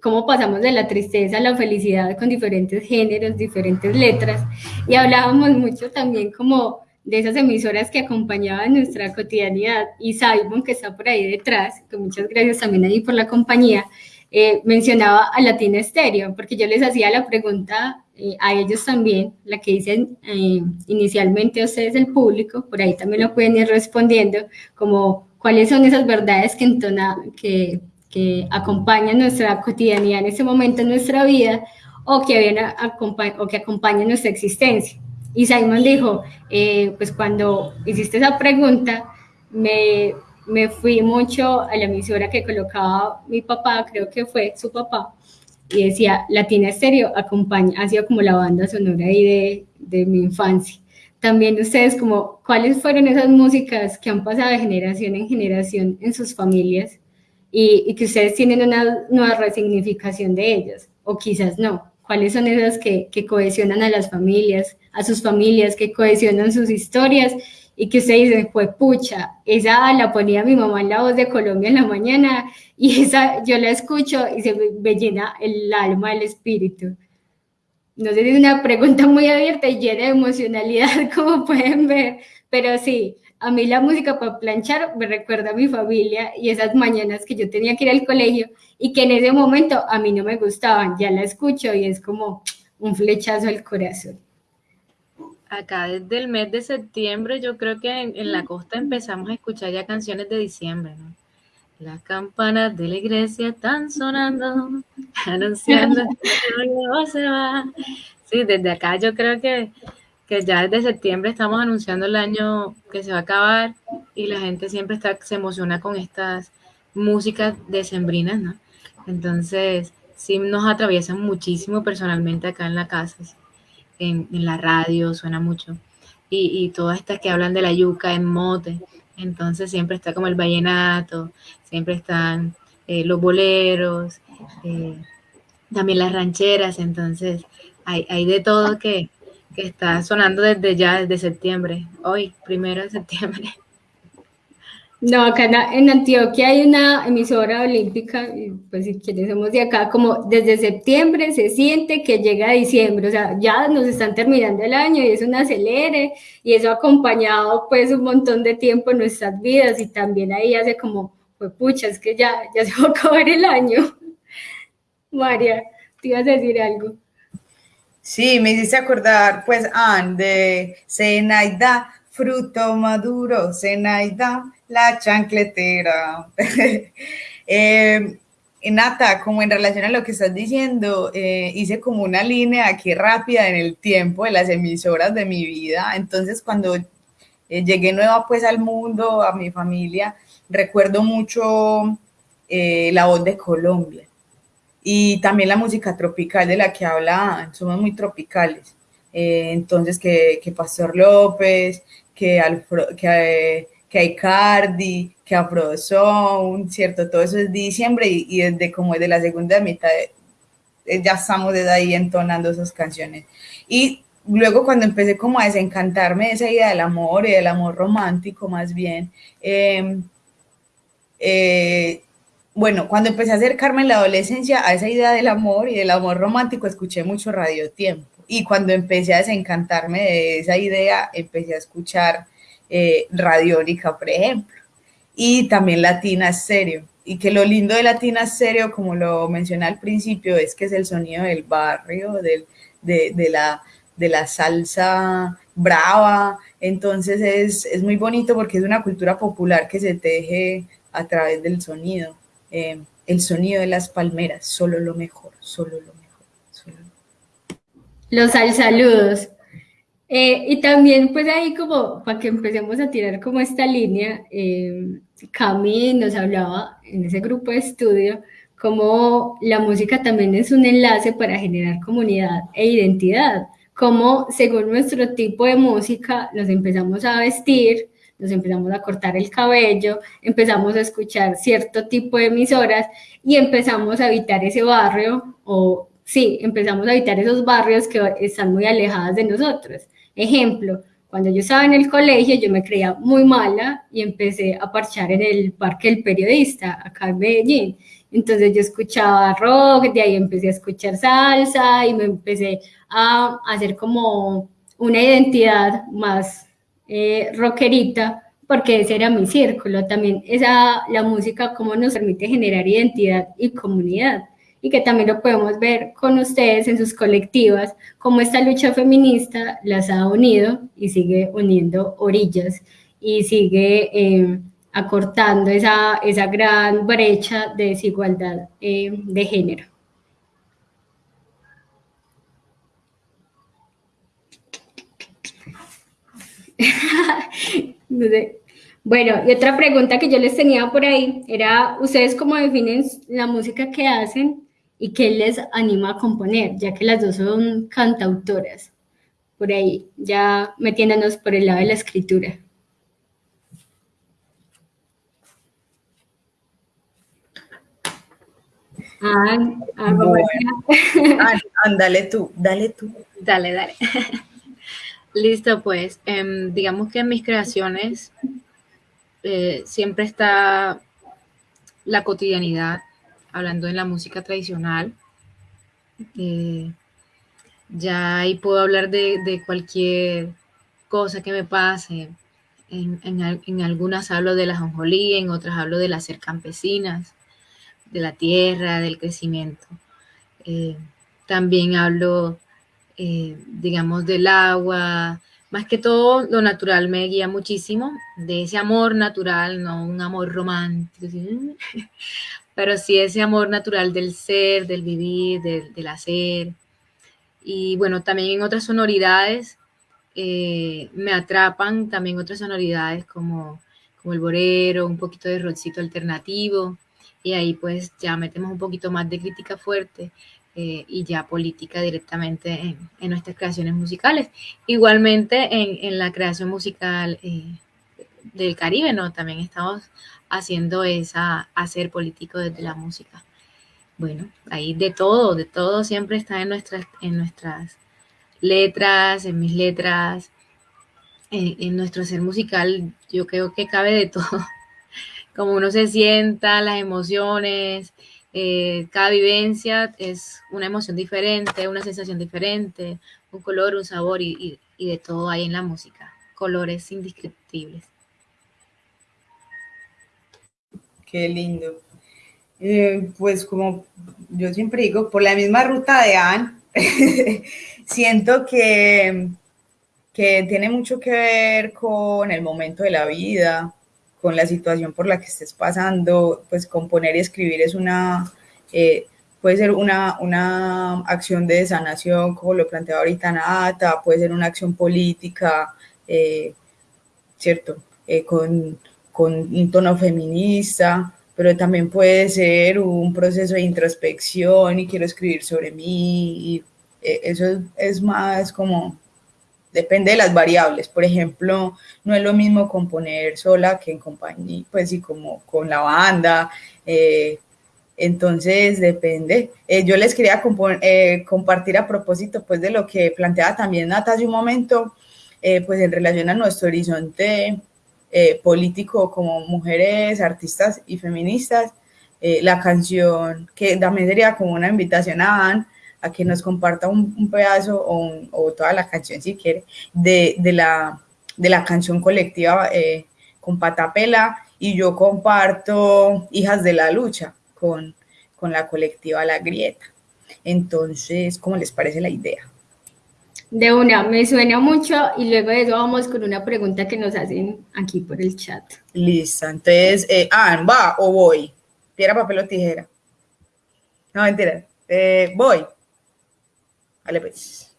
cómo pasamos de la tristeza a la felicidad con diferentes géneros, diferentes letras. Y hablábamos mucho también como de esas emisoras que acompañaban nuestra cotidianidad. Y Simon, que está por ahí detrás, que muchas gracias también ahí por la compañía, eh, mencionaba a Latina Estéreo, porque yo les hacía la pregunta eh, a ellos también, la que dicen eh, inicialmente a ustedes, el público, por ahí también lo pueden ir respondiendo, como cuáles son esas verdades que, entona, que, que acompañan nuestra cotidianidad en ese momento en nuestra vida o que, vienen o que acompañan nuestra existencia. Y Simon dijo, eh, pues cuando hiciste esa pregunta, me, me fui mucho a la emisora que colocaba mi papá, creo que fue su papá, y decía, Latina Estéreo acompaña, ha sido como la banda sonora ahí de, de mi infancia. También ustedes, como, ¿cuáles fueron esas músicas que han pasado de generación en generación en sus familias y, y que ustedes tienen una nueva resignificación de ellas? O quizás no. ¿Cuáles son esas que, que cohesionan a las familias, a sus familias, que cohesionan sus historias y que usted dice, fue pucha, esa la ponía mi mamá en la voz de Colombia en la mañana y esa yo la escucho y se me, llena el alma, el espíritu. No sé es una pregunta muy abierta y llena de emocionalidad, como pueden ver, pero sí, a mí la música para planchar me recuerda a mi familia y esas mañanas que yo tenía que ir al colegio y que en ese momento a mí no me gustaban, ya la escucho y es como un flechazo al corazón acá desde el mes de septiembre, yo creo que en, la costa empezamos a escuchar ya canciones de diciembre, ¿no? Las campanas de la iglesia están sonando, anunciando que se va. Sí, desde acá yo creo que, que ya desde septiembre estamos anunciando el año que se va a acabar y la gente siempre está, se emociona con estas músicas decembrinas, ¿no? Entonces, sí nos atraviesan muchísimo personalmente acá en la casa en, la radio, suena mucho. Y, todas estas que hablan de la yuca en mote. Entonces siempre está como el vallenato, siempre están eh, los boleros, eh, también las rancheras. Entonces hay de todo que, que está sonando desde ya, desde septiembre, hoy, primero de septiembre. No, acá en, Antioquia hay una emisora olímpica, pues si quienes somos de acá, como desde septiembre se siente que llega diciembre, o sea, ya nos están terminando el año y es un acelere, y eso ha acompañado pues un montón de tiempo en nuestras vidas, y también ahí hace como, pues pucha, es que ya, ya se va a acabar el año. María, te ibas a decir algo. Sí, me hiciste acordar, pues, Anne, de Senaida fruto maduro, Zenaida, la chancletera. eh, Nata, como en relación a lo que estás diciendo, eh, hice como una línea aquí rápida en el tiempo de las emisoras de mi vida. Entonces, cuando eh, llegué nueva pues al mundo, a mi familia, recuerdo mucho la voz de Colombia y también la música tropical de la que habla, somos muy tropicales. Eh, entonces, que, que, Pastor López, que, Alfro, que, que Icardi, que Afrozone, ¿cierto? Todo eso es diciembre y, desde como desde la segunda mitad de, ya estamos desde ahí entonando esas canciones. Y luego cuando empecé como a desencantarme de esa idea del amor y del amor romántico más bien, eh, eh, bueno, cuando empecé a acercarme en la adolescencia a esa idea del amor y del amor romántico, escuché mucho Radio Tiempo. Y cuando empecé a desencantarme de esa idea, empecé a escuchar eh, Radiónica, por ejemplo. Y también Latina Stereo. Y que lo lindo de Latina Stereo, como lo mencioné al principio, es que es el sonido del barrio, del, de, de, la, de la salsa brava. Entonces es, es muy bonito porque es una cultura popular que se teje a través del sonido eh, el sonido de las palmeras, solo lo mejor, solo lo mejor. Solo lo... Los al saludos. Eh, y también pues ahí como para que empecemos a tirar como esta línea, eh, Cami nos hablaba en ese grupo de estudio como la música también es un enlace para generar comunidad e identidad, como según nuestro tipo de música nos empezamos a vestir, nos empezamos a cortar el cabello, empezamos a escuchar cierto tipo de emisoras y empezamos a habitar ese barrio o sí, empezamos a habitar esos barrios que están muy alejados de nosotros. Ejemplo, cuando yo estaba en el colegio yo me creía muy mala y empecé a parchar en el Parque del Periodista, acá en Medellín. Entonces yo escuchaba rock, de ahí empecé a escuchar salsa y me empecé a hacer como una identidad más eh, rockerita, porque ese era mi círculo. También esa, la música, cómo nos permite generar identidad y comunidad. Y que también lo podemos ver con ustedes en sus colectivas, cómo esta lucha feminista las ha unido y sigue uniendo orillas y sigue eh, acortando esa, esa gran brecha de desigualdad eh, de género. Bueno, y otra pregunta que yo les tenía por ahí era, ¿ustedes cómo definen la música que hacen y qué les anima a componer? Ya que las dos son cantautoras. Por ahí, ya metiéndonos por el lado de la escritura. Ah, ah, bueno. ah, ándale tú, dale tú. Dale, dale. Listo, pues, eh, digamos que en mis creaciones eh, siempre está la cotidianidad, hablando en la música tradicional. Eh, ya ahí puedo hablar de, cualquier cosa que me pase. En, algunas hablo de la jonjolí, en otras hablo de las ser campesinas, de la tierra, del crecimiento. Eh, también hablo eh, digamos, del agua, más que todo lo natural me guía muchísimo, de ese amor natural, no un amor romántico, pero sí ese amor natural del ser, del vivir, del, del hacer. Y bueno, también en otras sonoridades eh, me atrapan también otras sonoridades como, como el borero, un poquito de rockcito alternativo, y ahí pues ya metemos un poquito más de crítica fuerte, eh, y ya política directamente en, nuestras creaciones musicales. Igualmente en, en la creación musical eh, del Caribe, ¿no? También estamos haciendo esa hacer político desde la música. Bueno, ahí de todo, de todo siempre está en nuestras, en nuestras letras, en mis letras, en, en nuestro ser musical, yo creo que cabe de todo. Como uno se sienta, las emociones, eh, cada vivencia es una emoción diferente, una sensación diferente, un color, un sabor y, de todo hay en la música, colores indescriptibles. Qué lindo. Eh, pues como yo siempre digo, por la misma ruta de Anne, siento que que tiene mucho que ver con el momento de la vida, con la situación por la que estés pasando, pues componer y escribir es una, eh, puede ser una, una acción de sanación, como lo planteaba ahorita Nata, puede ser una acción política, eh, ¿cierto? Eh, con, con un tono feminista, pero también puede ser un proceso de introspección y quiero escribir sobre mí. Y eso es más como depende de las variables. Por ejemplo, no es lo mismo componer sola que en compañía, pues sí, como con la banda. Eh, entonces, depende. Eh, yo les quería eh, compartir a propósito, pues, de lo que planteaba también Nata hace un momento, pues, en relación a nuestro horizonte político como mujeres, artistas y feministas, la canción que también sería como una invitación a Anne, a que nos comparta un, pedazo o, toda la canción si quiere de, la, de la canción colectiva eh, con Patapela y yo comparto Hijas de la Lucha con, con la colectiva La Grieta. Entonces, ¿cómo les parece la idea? De una, me suena mucho y luego de eso vamos con una pregunta que nos hacen aquí por el chat. Listo, entonces, eh, ah, ¿va o voy? Piedra, papel o tijera. No, mentira. Eh, voy. Vale, pues.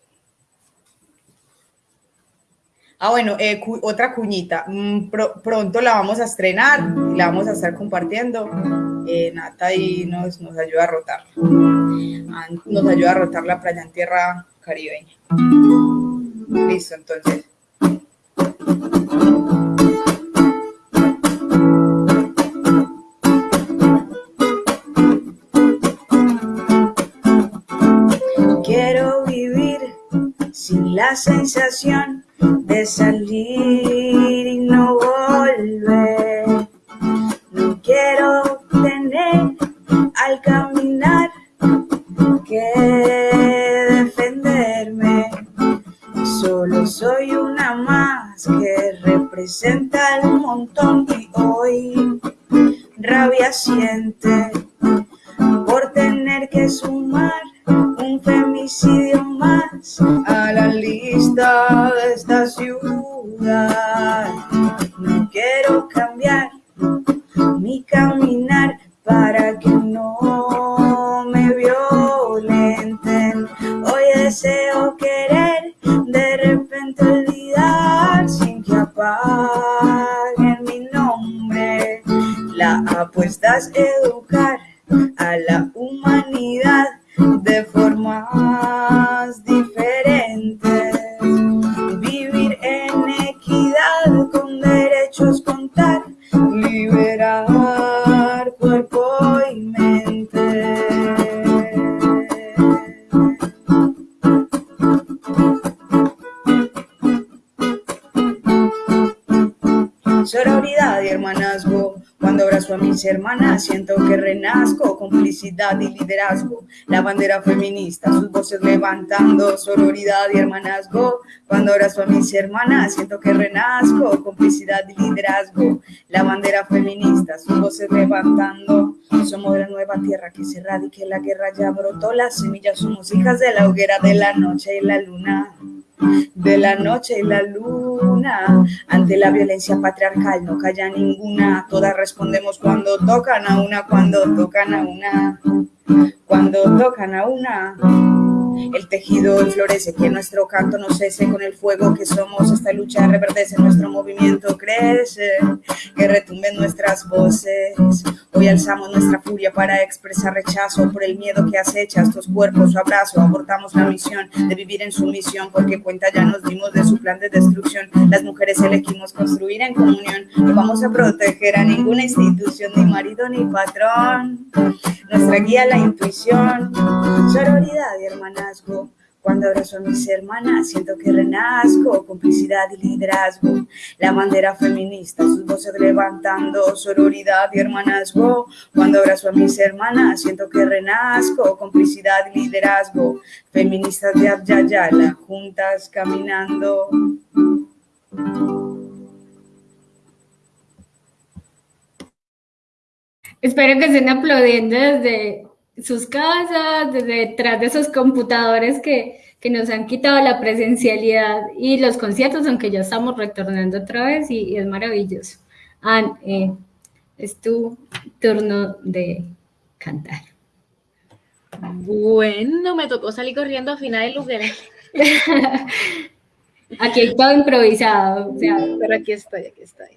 Ah, bueno, eh, otra cuñita. Mm, pronto la vamos a estrenar y la vamos a estar compartiendo. Eh, Nata y nos, nos ayuda a rotar. Nos ayuda a rotar la playa en tierra caribeña. Listo, entonces. La sensación de salir y no volver. No quiero tener al caminar que defenderme. Solo soy una más que representa el montón y hoy rabia siente por tener que sumar un femicidio a la lista de esta ciudad. No quiero cambiar mi caminar para que no me violenten. Hoy deseo querer de repente olvidar sin que apaguen mi nombre. La apuesta es educar a la humanidad de formas diferentes. Vivir en equidad con derechos, contar, liberar cuerpo y mente. Sororidad y hermanazgo cuando abrazo a mis hermanas siento que renazco, complicidad y liderazgo. La bandera feminista, sus voces levantando, sororidad y hermanazgo. Cuando abrazo a mis hermanas siento que renazco, complicidad y liderazgo. La bandera feminista, sus voces levantando. Somos de la nueva tierra que se radique la guerra ya brotó. Las semillas somos hijas de la hoguera de la noche y la luna de la noche y la luna. Ante la violencia patriarcal no calla ninguna, todas respondemos cuando tocan a una, cuando tocan a una, cuando tocan a una. El tejido florece, que nuestro canto no cese con el fuego que somos. Esta lucha reverdece, nuestro movimiento crece, que retumben nuestras voces. Hoy alzamos nuestra furia para expresar rechazo por el miedo que acecha estos cuerpos. Su abrazo, abortamos la misión de vivir en sumisión, porque cuenta ya nos dimos de su plan de destrucción. Las mujeres elegimos construir en comunión. No vamos a proteger a ninguna institución, ni marido ni patrón. Nuestra guía, la intuición, sororidad y cuando abrazo a mis hermanas, siento que renazco, complicidad y liderazgo. La bandera feminista, sus voces levantando, sororidad y hermanazgo. Cuando abrazo a mis hermanas, siento que renazco, complicidad y liderazgo. Feministas de Abyayala, juntas caminando. Espero que estén aplaudiendo desde sus casas, desde detrás de esos computadores que, que nos han quitado la presencialidad y los conciertos, aunque ya estamos retornando otra vez y, es maravilloso. Anne, eh, es tu turno de cantar. Bueno, me tocó salir corriendo a final del lugar. aquí hay todo improvisado. Pero aquí estoy, aquí estoy.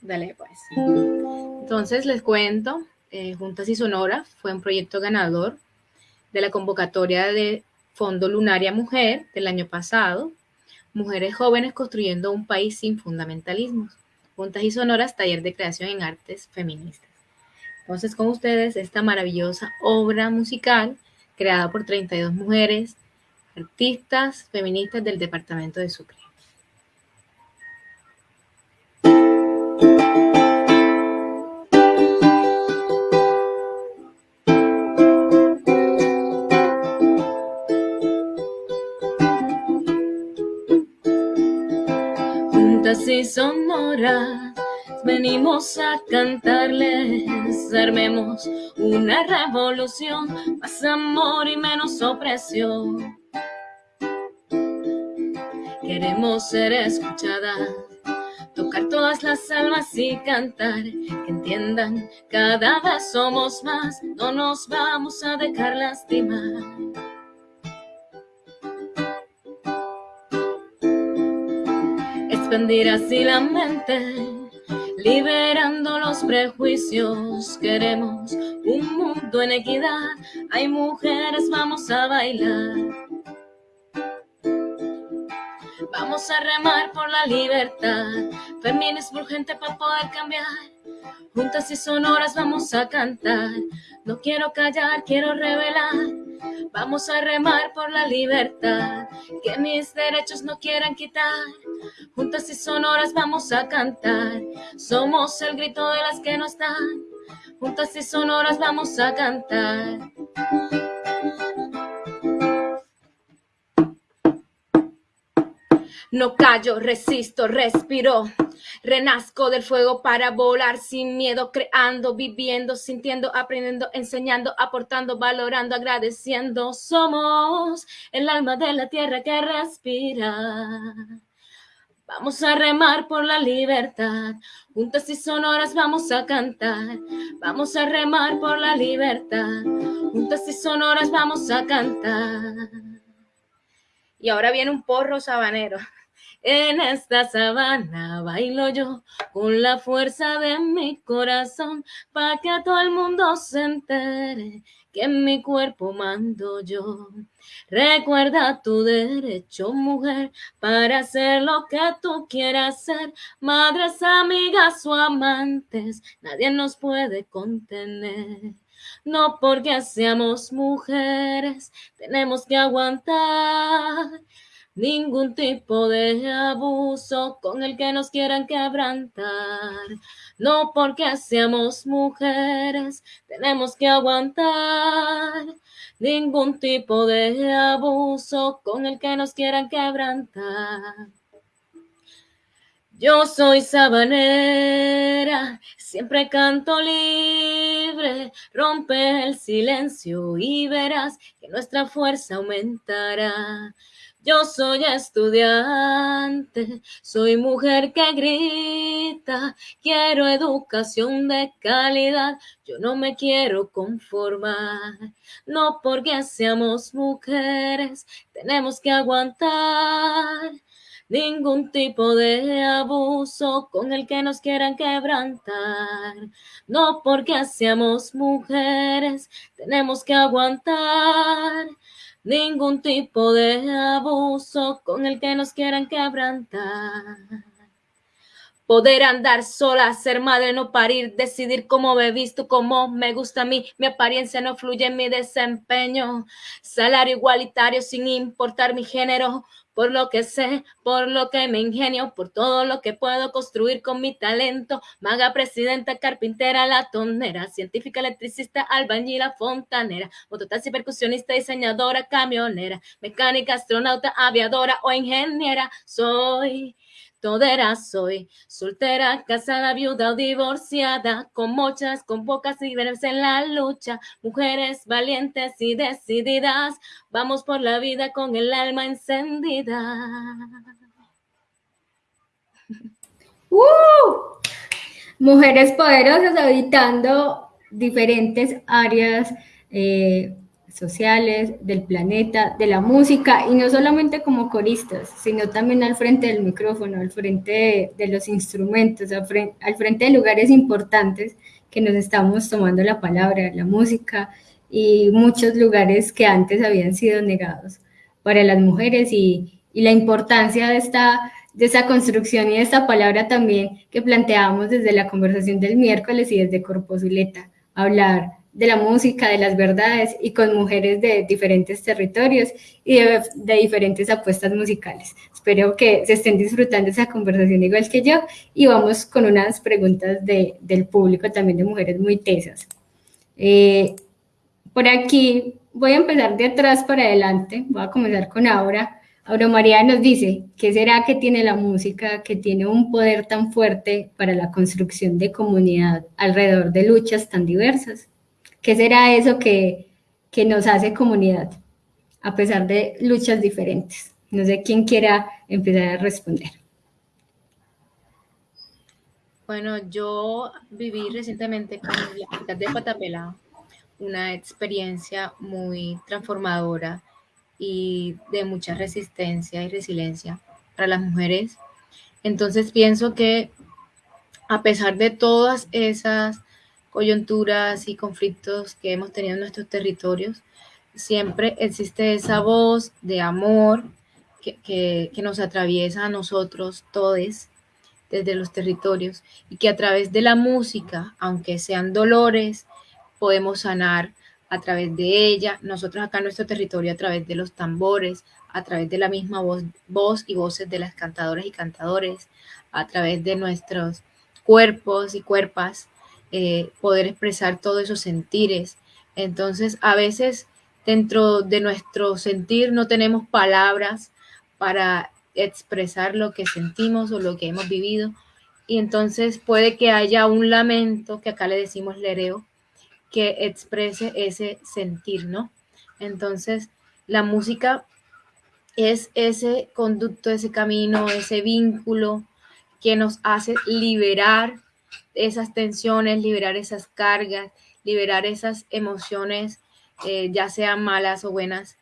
Dale, pues. Entonces les cuento, eh, Juntas y Sonora fue un proyecto ganador de la convocatoria de Fondo Lunaria Mujer del año pasado, Mujeres Jóvenes Construyendo un País sin Fundamentalismos. Juntas y Sonoras, taller de creación en artes feministas. Entonces, con ustedes, esta maravillosa obra musical creada por 32 mujeres, artistas feministas del departamento de Sucre. Y sonoras venimos a cantarles, armemos una revolución, más amor y menos opresión. Queremos ser escuchadas, tocar todas las almas y cantar, que entiendan, cada vez somos más, no nos vamos a dejar lastimar. Expandir así la mente liberando los prejuicios. Queremos un mundo en equidad. Hay mujeres, vamos a bailar. Vamos a remar por la libertad. Feminismo urgente para poder cambiar. Juntas y sonoras vamos a cantar. No quiero callar, quiero revelar. Vamos a remar por la libertad. Que mis derechos no quieran quitar. Juntas y sonoras vamos a cantar. Somos el grito de las que no están. Juntas y sonoras vamos a cantar. No callo, resisto, respiro. Renazco del fuego para volar sin miedo, creando, viviendo, sintiendo, aprendiendo, enseñando, aportando, valorando, agradeciendo. Somos el alma de la tierra que respira. Vamos a remar por la libertad, juntas y sonoras vamos a cantar. Vamos a remar por la libertad, juntas y sonoras vamos a cantar. Y ahora viene un porro sabanero. En esta sabana bailo yo con la fuerza de mi corazón para que todo el mundo se entere que en mi cuerpo mando yo. Recuerda tu derecho, mujer, para hacer lo que tú quieras ser. Madres, amigas o amantes, nadie nos puede contener. No porque seamos mujeres, tenemos que aguantar ningún tipo de abuso con el que nos quieran quebrantar. No porque seamos mujeres, tenemos que aguantar ningún tipo de abuso con el que nos quieran quebrantar. Yo soy sabanera, siempre canto libre, rompe el silencio y verás que nuestra fuerza aumentará. Yo soy estudiante, soy mujer que grita, quiero educación de calidad, yo no me quiero conformar. No porque seamos mujeres, tenemos que aguantar ningún tipo de abuso con el que nos quieran quebrantar. No porque seamos mujeres, tenemos que aguantar ningún tipo de abuso con el que nos quieran quebrantar. Poder andar sola, ser madre, no parir, decidir cómo me visto, cómo me gusta a mí, mi apariencia no fluye en mi desempeño, salario igualitario sin importar mi género, por lo que sé, por lo que me ingenio, por todo lo que puedo construir con mi talento. Maga, presidenta, carpintera, latonera, científica, electricista, albañila, fontanera, mototaxi, percusionista, diseñadora, camionera, mecánica, astronauta, aviadora o ingeniera. Soy todera soy, soltera, casada, viuda o divorciada, con muchas, con pocas y en la lucha, mujeres valientes y decididas, vamos por la vida con el alma encendida. ¡Uh! Mujeres poderosas habitando diferentes áreas eh, sociales, del planeta, de la música, y no solamente como coristas, sino también al frente del micrófono, al frente de, los instrumentos, al frente, de lugares importantes que nos estamos tomando la palabra, la música, y muchos lugares que antes habían sido negados para las mujeres y, la importancia de esta, de esta construcción y de esta palabra también que planteábamos desde la conversación del miércoles y desde Corpozuleta, hablar de la música, de las verdades y con mujeres de diferentes territorios y de, diferentes apuestas musicales. Espero que se estén disfrutando esa conversación igual que yo y vamos con unas preguntas del público también de mujeres muy tesas. Eh, por aquí voy a empezar de atrás para adelante, voy a comenzar con Aura. Aura María nos dice, ¿qué será que tiene la música que tiene un poder tan fuerte para la construcción de comunidad alrededor de luchas tan diversas? ¿Qué será eso que, nos hace comunidad, a pesar de luchas diferentes? No sé quién quiera empezar a responder. Bueno, yo viví recientemente con la ciudad de Patapela una experiencia muy transformadora y de mucha resistencia y resiliencia para las mujeres. Entonces pienso que a pesar de todas esas coyunturas y conflictos que hemos tenido en nuestros territorios, siempre existe esa voz de amor que, nos atraviesa a nosotros todos desde los territorios y que a través de la música, aunque sean dolores, podemos sanar a través de ella, nosotros acá en nuestro territorio a través de los tambores, a través de la misma voz, voz y voces de las cantadoras y cantadores, a través de nuestros cuerpos y cuerpas, eh, poder expresar todos esos sentires. Entonces, a veces dentro de nuestro sentir no tenemos palabras para expresar lo que sentimos o lo que hemos vivido. Y entonces puede que haya un lamento, que acá le decimos lereo, que exprese ese sentir, ¿no? Entonces, la música es ese conducto, ese camino, ese vínculo que nos hace liberar esas tensiones, liberar esas cargas, liberar esas emociones, eh, ya sean malas o buenas,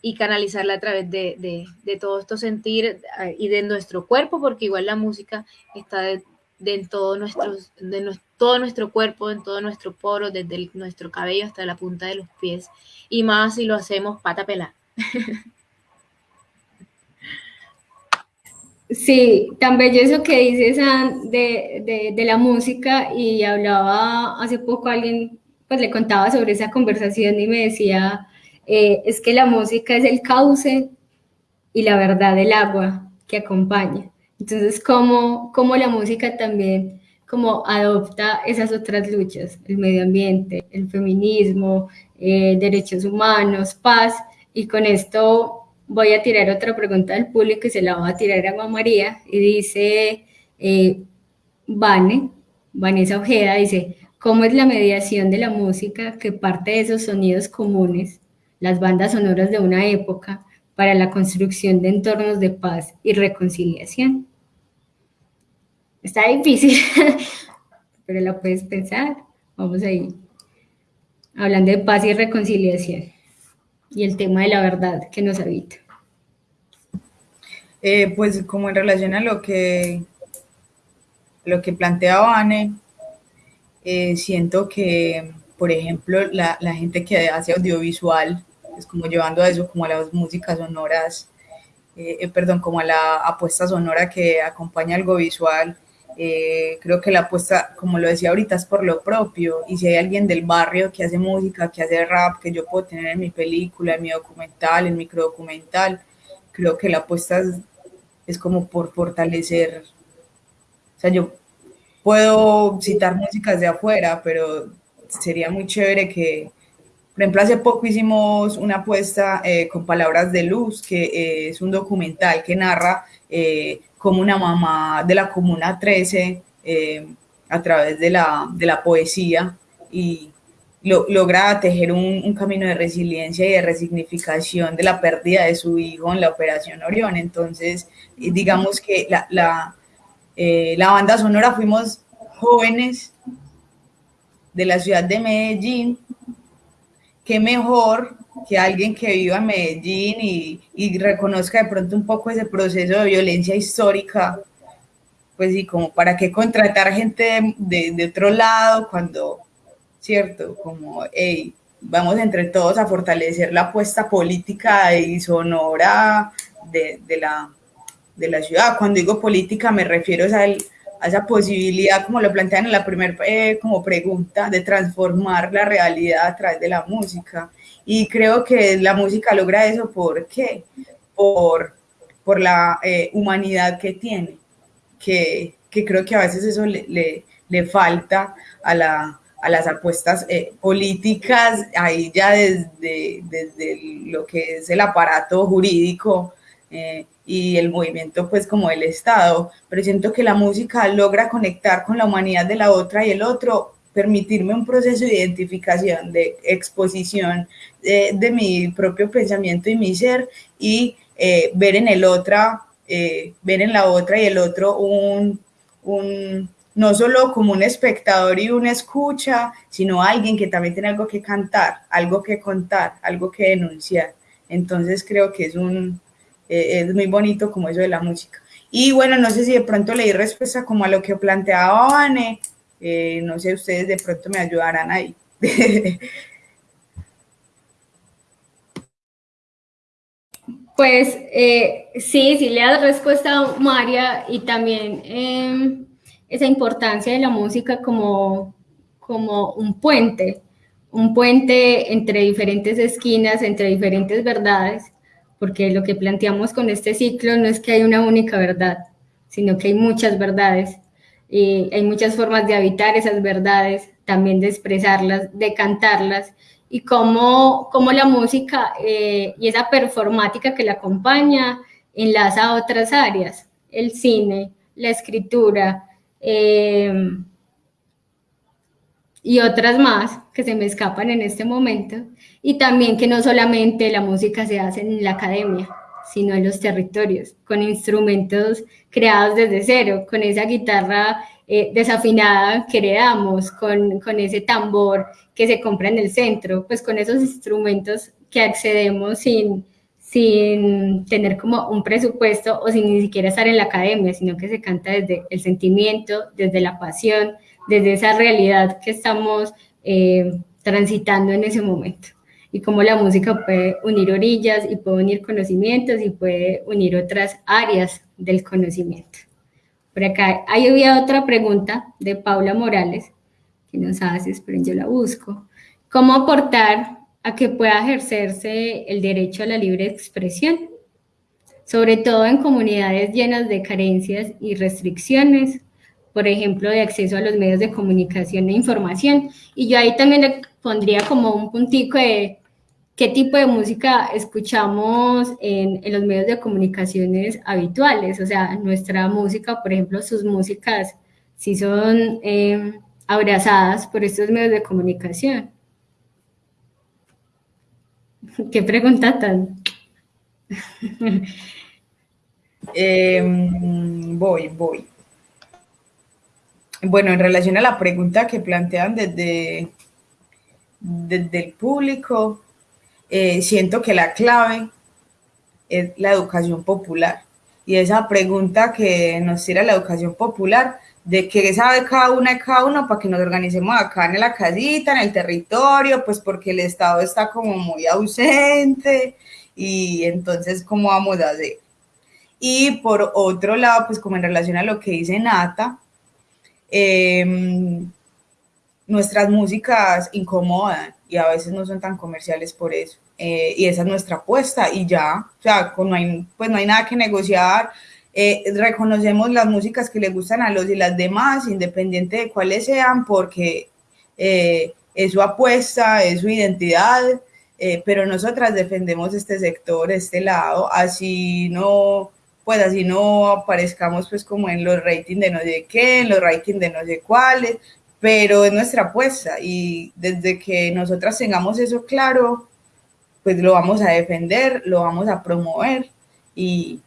y canalizarla a través de, de, todo esto sentir eh, y de nuestro cuerpo, porque igual la música está de, de todo, nuestros, de todo nuestro cuerpo, en todo nuestro poro, desde nuestro cabello hasta la punta de los pies, y más si lo hacemos pata pelada. Sí, tan bello eso que dices de, de, la música y hablaba hace poco alguien, pues le contaba sobre esa conversación y me decía, eh, es que la música es el cauce y la verdad del agua que acompaña. Entonces, ¿cómo, cómo la música también como adopta esas otras luchas, el medio ambiente, el feminismo, eh, derechos humanos, paz, y con esto voy a tirar otra pregunta del público y se la voy a tirar a María y dice, eh, Vane, Vanessa Ojeda dice, ¿cómo es la mediación de la música que parte de esos sonidos comunes, las bandas sonoras de una época, para la construcción de entornos de paz y reconciliación? Está difícil, pero la puedes pensar. Vamos ahí. Hablando de paz y reconciliación y el tema de la verdad que nos habita. Eh, pues como en relación a lo que, lo que planteaba Anne, eh, siento que, por ejemplo, la, la, gente que hace audiovisual, es como llevando a eso como a las músicas sonoras, eh, perdón, como a la apuesta sonora que acompaña algo visual, creo que la apuesta, como lo decía ahorita, es por lo propio. Y si hay alguien del barrio que hace música, que hace rap, que yo puedo tener en mi película, en mi documental, en microdocumental, creo que la apuesta es es como por fortalecer, o sea, yo puedo citar músicas de afuera, pero sería muy chévere que, por ejemplo, hace poco hicimos una apuesta eh, con Palabras de Luz, que eh, es un documental que narra eh, como una mamá de la Comuna 13 eh, a través de la, de la poesía y lo, logra tejer un, camino de resiliencia y de resignificación de la pérdida de su hijo en la Operación Orión. Entonces, digamos que la, la, eh, la banda sonora fuimos jóvenes de la ciudad de Medellín, qué mejor que alguien que viva en Medellín y, y, reconozca de pronto un poco ese proceso de violencia histórica, pues sí, como para qué contratar gente de, de otro lado cuando, ¿cierto? Como, hey, vamos entre todos a fortalecer la apuesta política y sonora de, de, la, de la ciudad. Cuando digo política me refiero a, a esa posibilidad, como lo plantean en la primera eh, como pregunta, de transformar la realidad a través de la música y creo que la música logra eso, ¿por qué? Por, por la eh, humanidad que tiene, que, que, creo que a veces eso le, le, le falta a, la, a, las apuestas eh, políticas, ahí ya desde, desde, lo que es el aparato jurídico eh, y el movimiento pues como el Estado, pero siento que la música logra conectar con la humanidad de la otra y el otro permitirme un proceso de identificación, de exposición de, mi propio pensamiento y mi ser y eh, ver en el otra, eh, ver en la otra y el otro un, un, no solo como un espectador y una escucha, sino alguien que también tiene algo que cantar, algo que contar, algo que denunciar. Entonces creo que es un, eh, es muy bonito como eso de la música. Y bueno, no sé si de pronto le di respuesta como a lo que planteaba Vane, no sé, ustedes de pronto me ayudarán ahí. Pues eh, sí, sí le das respuesta a María y también em, esa importancia de la música como, como un puente, un puente entre diferentes esquinas, entre diferentes verdades, porque lo que planteamos con este ciclo no es que hay una única verdad, sino que hay muchas verdades y hay muchas formas de habitar esas verdades, también de expresarlas, de cantarlas y cómo, cómo la música eh, y esa performática que la acompaña enlaza a otras áreas, el cine, la escritura em, y otras más que se me escapan en este momento, y también que no solamente la música se hace en la academia, sino en los territorios, con instrumentos creados desde cero, con esa guitarra eh, desafinada que heredamos, con, con, ese tambor que se compra en el centro, pues con esos instrumentos que accedemos sin, sin tener como un presupuesto o sin ni siquiera estar en la academia, sino que se canta desde el sentimiento, desde la pasión, desde esa realidad que estamos eh, transitando en ese momento. Y cómo la música puede unir orillas y puede unir conocimientos y puede unir otras áreas del conocimiento. Por acá ahí había otra pregunta de Paula Morales, que nos hace, esperen, yo la busco. ¿Cómo aportar a que pueda ejercerse el derecho a la libre expresión? Sobre todo en comunidades llenas de carencias y restricciones, por ejemplo, de acceso a los medios de comunicación e información. Y yo ahí también le pondría como un puntico de qué tipo de música escuchamos en, los medios de comunicaciones habituales. O sea, nuestra música, por ejemplo, sus músicas, si son eh, abrazadas por estos medios de comunicación. ¿Qué pregunta tan? eh, voy, voy. Bueno, en relación a la pregunta que plantean desde, desde el público, eh, siento que la clave es la educación popular. Y esa pregunta que nos tira la educación popular, de qué sabe cada una y cada uno para que nos organicemos acá en la casita, en el territorio, pues porque el Estado está como muy ausente y entonces, ¿cómo vamos a hacer? Y por otro lado, pues como en relación a lo que dice Nata, em, nuestras músicas incomodan y a veces no son tan comerciales por eso. Eh, y esa es nuestra apuesta y ya, o sea, no hay, pues no hay nada que negociar. Eh, reconocemos las músicas que le gustan a los y las demás, independiente de cuáles sean, porque eh, es su apuesta, es su identidad, pero nosotras defendemos este sector, este lado, así no, pues así no aparezcamos pues como en los ratings de no sé qué, en los ratings de no sé cuáles, pero es nuestra apuesta y desde que nosotras tengamos eso claro, pues lo vamos a defender, lo vamos a promover y,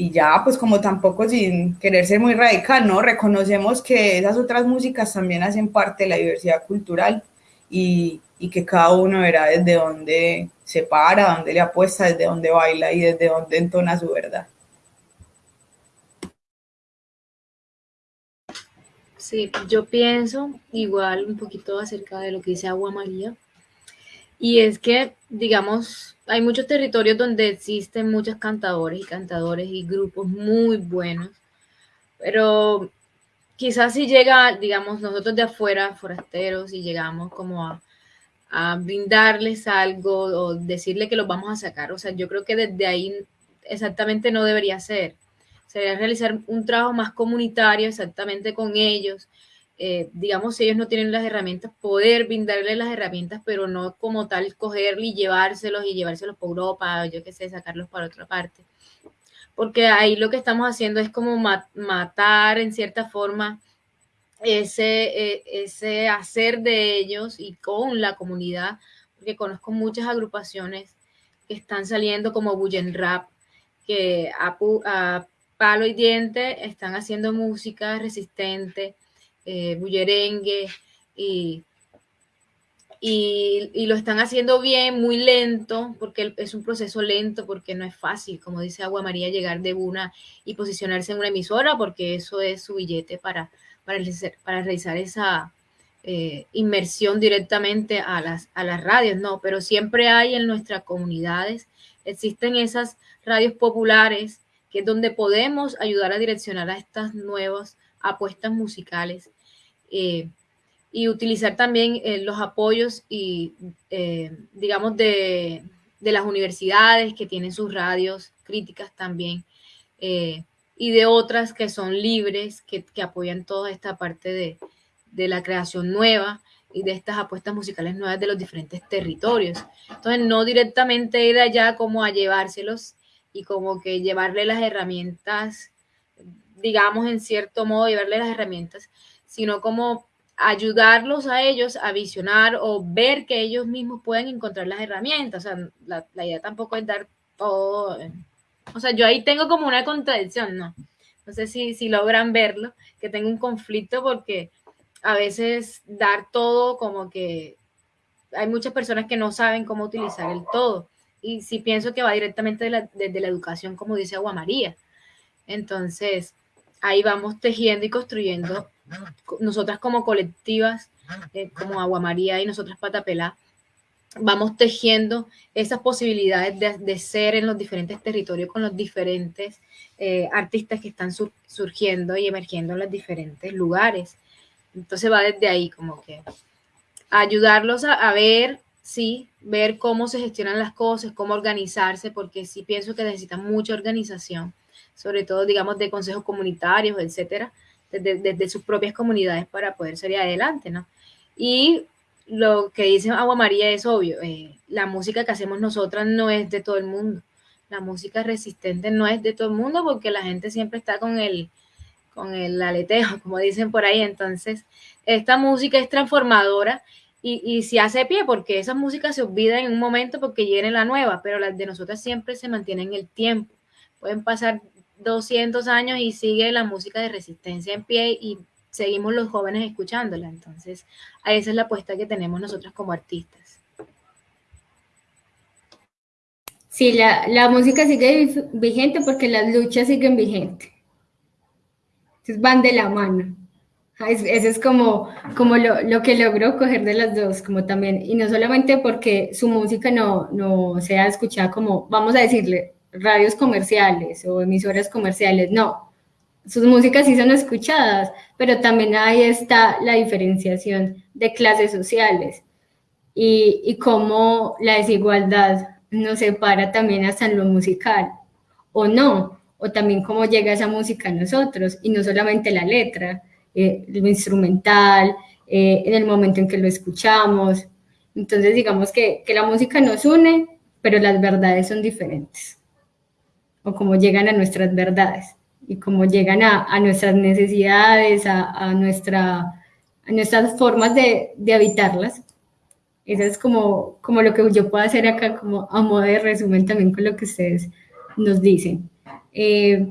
y ya, pues como tampoco sin querer ser muy radical, ¿no? Reconocemos que esas otras músicas también hacen parte de la diversidad cultural y, y que cada uno verá desde dónde se para, dónde le apuesta, desde dónde baila y desde dónde entona su verdad. Sí, yo pienso igual un poquito acerca de lo que dice Agua María. Y es que, digamos, hay muchos territorios donde existen muchos cantadores y cantadores y grupos muy buenos, pero quizás si llega, digamos, nosotros de afuera, forasteros, y llegamos como a, brindarles algo o decirle que los vamos a sacar, o sea, yo creo que desde ahí exactamente no debería ser. Sería realizar un trabajo más comunitario exactamente con ellos, eh, digamos, si ellos no tienen las herramientas, poder brindarles las herramientas, pero no como tal cogerlos y llevárselos y llevárselos por Europa, yo qué sé, sacarlos para otra parte. Porque ahí lo que estamos haciendo es como matar en cierta forma ese, eh, ese hacer de ellos y con la comunidad, porque conozco muchas agrupaciones que están saliendo como Bullen Rap, que a, a palo y diente están haciendo música resistente, eh, bullerengue y, y, lo están haciendo bien, muy lento, porque es un proceso lento, porque no es fácil, como dice Agua María, llegar de una y posicionarse en una emisora, porque eso es su billete para, para, realizar, para realizar esa eh, inmersión directamente a las, a las radios, no, pero siempre hay en nuestras comunidades, existen esas radios populares, que es donde podemos ayudar a direccionar a estas nuevas apuestas musicales eh, y utilizar también eh, los apoyos y, eh, digamos, de, de, las universidades que tienen sus radios críticas también y de otras que son libres, que, que apoyan toda esta parte de, de la creación nueva y de estas apuestas musicales nuevas de los diferentes territorios. Entonces, no directamente ir allá como a llevárselos y como que llevarle las herramientas digamos, en cierto modo, llevarle las herramientas, sino como ayudarlos a ellos a visionar o ver que ellos mismos pueden encontrar las herramientas. O sea, la, idea tampoco es dar todo. O sea, yo ahí tengo como una contradicción, ¿no? No sé si, si logran verlo, que tengo un conflicto porque a veces dar todo como que hay muchas personas que no saben cómo utilizar el todo. Y si pienso que va directamente desde la educación, como dice Agua María. Entonces, ahí vamos tejiendo y construyendo, nosotras como colectivas, eh, como Agua María y nosotras Patapelá, vamos tejiendo esas posibilidades de, ser en los diferentes territorios con los diferentes eh, artistas que están surgiendo y emergiendo en los diferentes lugares. Entonces va desde ahí como que ayudarlos a, a ver, sí, ver cómo se gestionan las cosas, cómo organizarse, porque sí pienso que necesitan mucha organización sobre todo, digamos, de consejos comunitarios, etcétera, desde, sus propias comunidades para poder salir adelante, ¿no? Y lo que dice Agua María es obvio, eh, la música que hacemos nosotras no es de todo el mundo, la música resistente no es de todo el mundo porque la gente siempre está con el, con el aleteo, como dicen por ahí, entonces esta música es transformadora y, y se hace pie porque esa música se olvida en un momento porque viene la nueva, pero las de nosotras siempre se mantienen en el tiempo. Pueden pasar 200 años y sigue la música de resistencia en pie y seguimos los jóvenes escuchándola. Entonces, a esa es la apuesta que tenemos nosotros como artistas. Sí, la, la música sigue vigente porque las luchas siguen vigentes. Entonces van de la mano. Eso es como, como lo, lo, que logró coger de las dos, como también, y no solamente porque su música no, no sea escuchada como, vamos a decirle, radios comerciales o emisoras comerciales, no. Sus músicas sí son escuchadas, pero también ahí está la diferenciación de clases sociales y, y cómo la desigualdad nos separa también hasta en lo musical, o no, o también cómo llega esa música a nosotros, y no solamente la letra, eh, lo instrumental, eh, en el momento en que lo escuchamos. Entonces, digamos que, que la música nos une, pero las verdades son diferentes. O cómo llegan a nuestras verdades y cómo llegan a, nuestras necesidades, a, nuestra, nuestras formas de, habitarlas. Eso es como, como lo que yo puedo hacer acá, como a modo de resumen también con lo que ustedes nos dicen. Eh,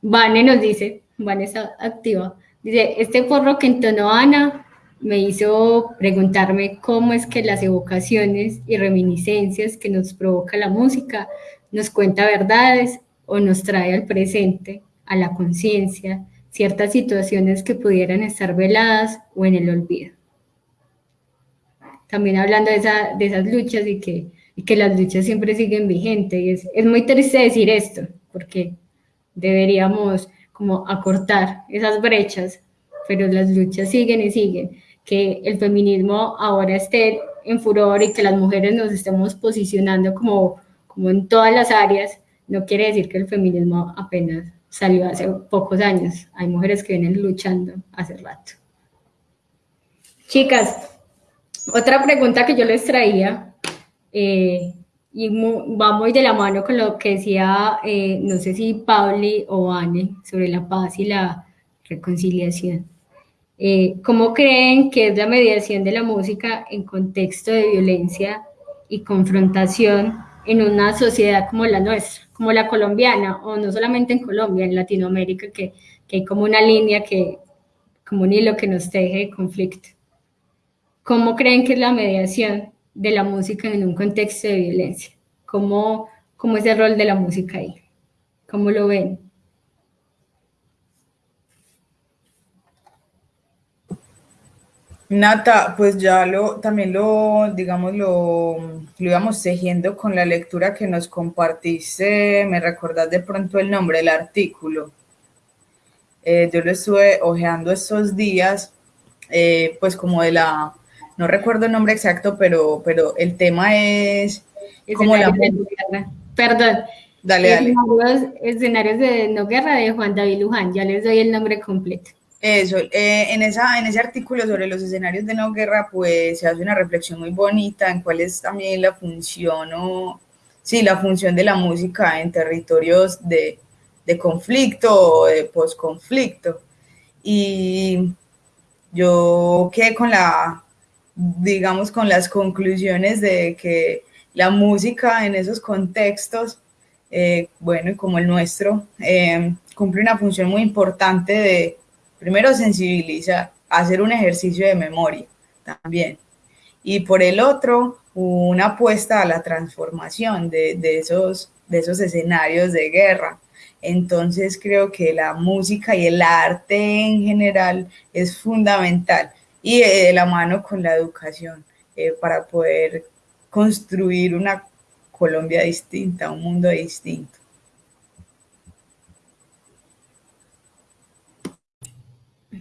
Vane nos dice, Vane está activa, dice, este porro que entonó Ana me hizo preguntarme cómo es que las evocaciones y reminiscencias que nos provoca la música nos cuenta verdades o nos trae al presente, a la conciencia, ciertas situaciones que pudieran estar veladas o en el olvido. También hablando de, esas luchas y que, que las luchas siempre siguen vigentes. Y es, es muy triste decir esto, porque deberíamos como acortar esas brechas, pero las luchas siguen y siguen que el feminismo ahora esté en furor y que las mujeres nos estemos posicionando como, como en todas las áreas, no quiere decir que el feminismo apenas salió hace pocos años. Hay mujeres que vienen luchando hace rato. Chicas, otra pregunta que yo les traía, eh, y va muy de la mano con lo que decía, eh, no sé si Pauli o Anne, sobre la paz y la reconciliación. Eh, ¿Cómo creen que es la mediación de la música en contexto de violencia y confrontación en una sociedad como la nuestra, como la colombiana, o no solamente en Colombia, en Latinoamérica, que, que hay como una línea que, como un hilo que nos teje de conflicto? ¿Cómo creen que es la mediación de la música en un contexto de violencia? ¿Cómo, cómo es el rol de la música ahí? ¿Cómo lo ven? Nata, pues ya lo, también lo, digamos, lo, lo íbamos tejiendo con la lectura que nos compartiste, me recordás de pronto el nombre del artículo. Eh, yo lo estuve hojeando estos días, eh, pues como de la, no recuerdo el nombre exacto, pero, pero el tema es como la... Perdón. Dale, dale. Escenarios de no guerra de Juan David Luján, ya les doy el nombre completo. Eso, eh, en, esa, en ese artículo sobre los escenarios de no guerra, pues se hace una reflexión muy bonita en cuál es también la función o, sí, la función de la música en territorios de, de conflicto o de posconflicto. Y yo quedé con la, digamos, con las conclusiones de que la música en esos contextos, eh, bueno, como el nuestro, eh, cumple una función muy importante de primero sensibilizar, hacer un ejercicio de memoria también. Y por el otro, una apuesta a la transformación de, esos, de esos escenarios de guerra. Entonces creo que la música y el arte en general es fundamental y de la mano con la educación eh, para poder construir una Colombia distinta, un mundo distinto.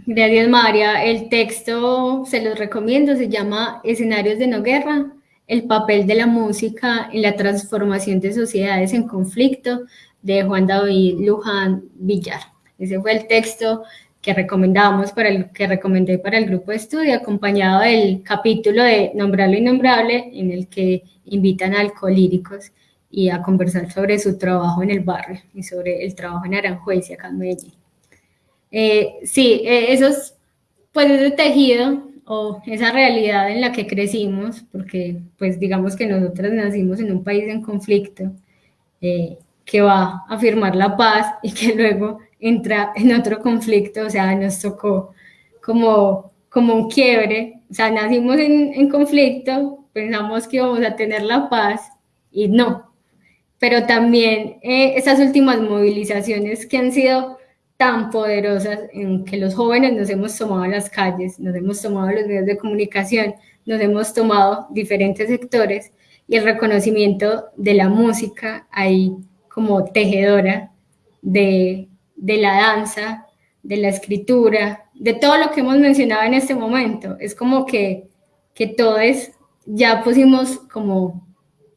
Gracias, María. El texto se los recomiendo, se llama Escenarios de no guerra, el papel de la música en la transformación de sociedades en conflicto, de Juan David Luján Villar. Ese fue el texto que recomendamos para el que recomendé para el grupo de estudio, acompañado del capítulo de Nombrable y Nombrable, en el que invitan a alcohólíricos y a conversar sobre su trabajo en el barrio y sobre el trabajo en Aranjuez y acá en Medellín. Eh, sí, eh, esos, pues ese tejido o esa realidad en la que crecimos, porque pues digamos que nosotras nacimos en un país en conflicto, eh, que va a firmar la paz y que luego entra en otro conflicto, o sea, nos tocó como, como un quiebre, o sea, nacimos en, conflicto, pensamos que íbamos a tener la paz y no, pero también esas últimas movilizaciones que han sido tan poderosas en que los jóvenes nos hemos tomado las calles, nos hemos tomado los medios de comunicación, nos hemos tomado diferentes sectores y el reconocimiento de la música ahí como tejedora de, de la danza, de la escritura, de todo lo que hemos mencionado en este momento. Es como que, que todos ya pusimos como,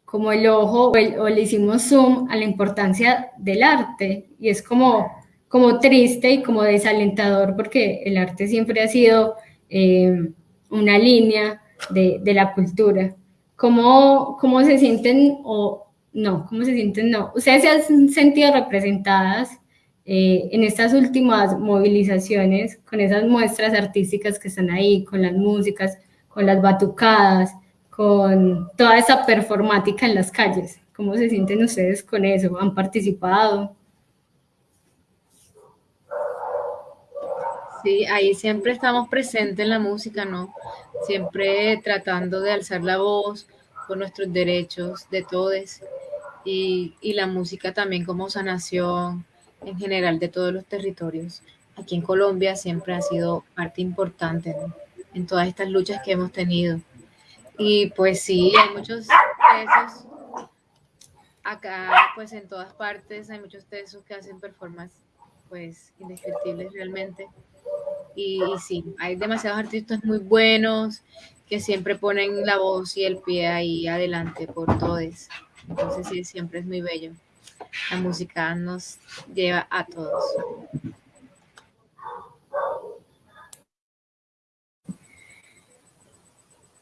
como el ojo o, o le hicimos zoom a la importancia del arte y es como como triste y como desalentador porque el arte siempre ha sido eh, una línea de, de, la cultura. ¿Cómo, ¿Cómo se sienten o no, ¿cómo se sienten? No. ¿Ustedes se han sentido representadas eh, en estas últimas movilizaciones con esas muestras artísticas que están ahí, con las músicas, con las batucadas, con toda esa performática en las calles? ¿Cómo se sienten ustedes con eso? ¿Han participado? Sí, ahí siempre estamos presentes en la música, ¿no? Siempre tratando de alzar la voz por nuestros derechos de todos y, la música también como sanación en general de todos los territorios. Aquí en Colombia siempre ha sido parte importante ¿no? en todas estas luchas que hemos tenido. Y pues sí, hay muchos tesos acá, pues en todas partes hay muchos tesos que hacen performance pues indescriptibles realmente. Y, sí, hay demasiados artistas muy buenos que siempre ponen la voz y el pie ahí adelante por todos. Entonces sí, siempre es muy bello. La música nos lleva a todos.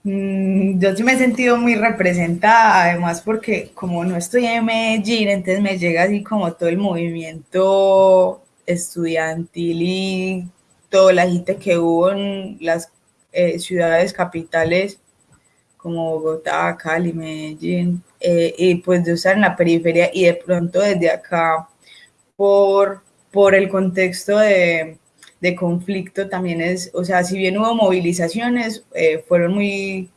Mm, yo sí me he sentido muy representada, además porque como no estoy en Medellín, entonces me llega así como todo el movimiento estudiantil y toda la gente que hubo en las eh, ciudades capitales como Bogotá, Cali, Medellín, eh, y pues de estar en la periferia y de pronto desde acá por, por el contexto de, de conflicto también es, o sea, si bien hubo movilizaciones, eh, fueron muy,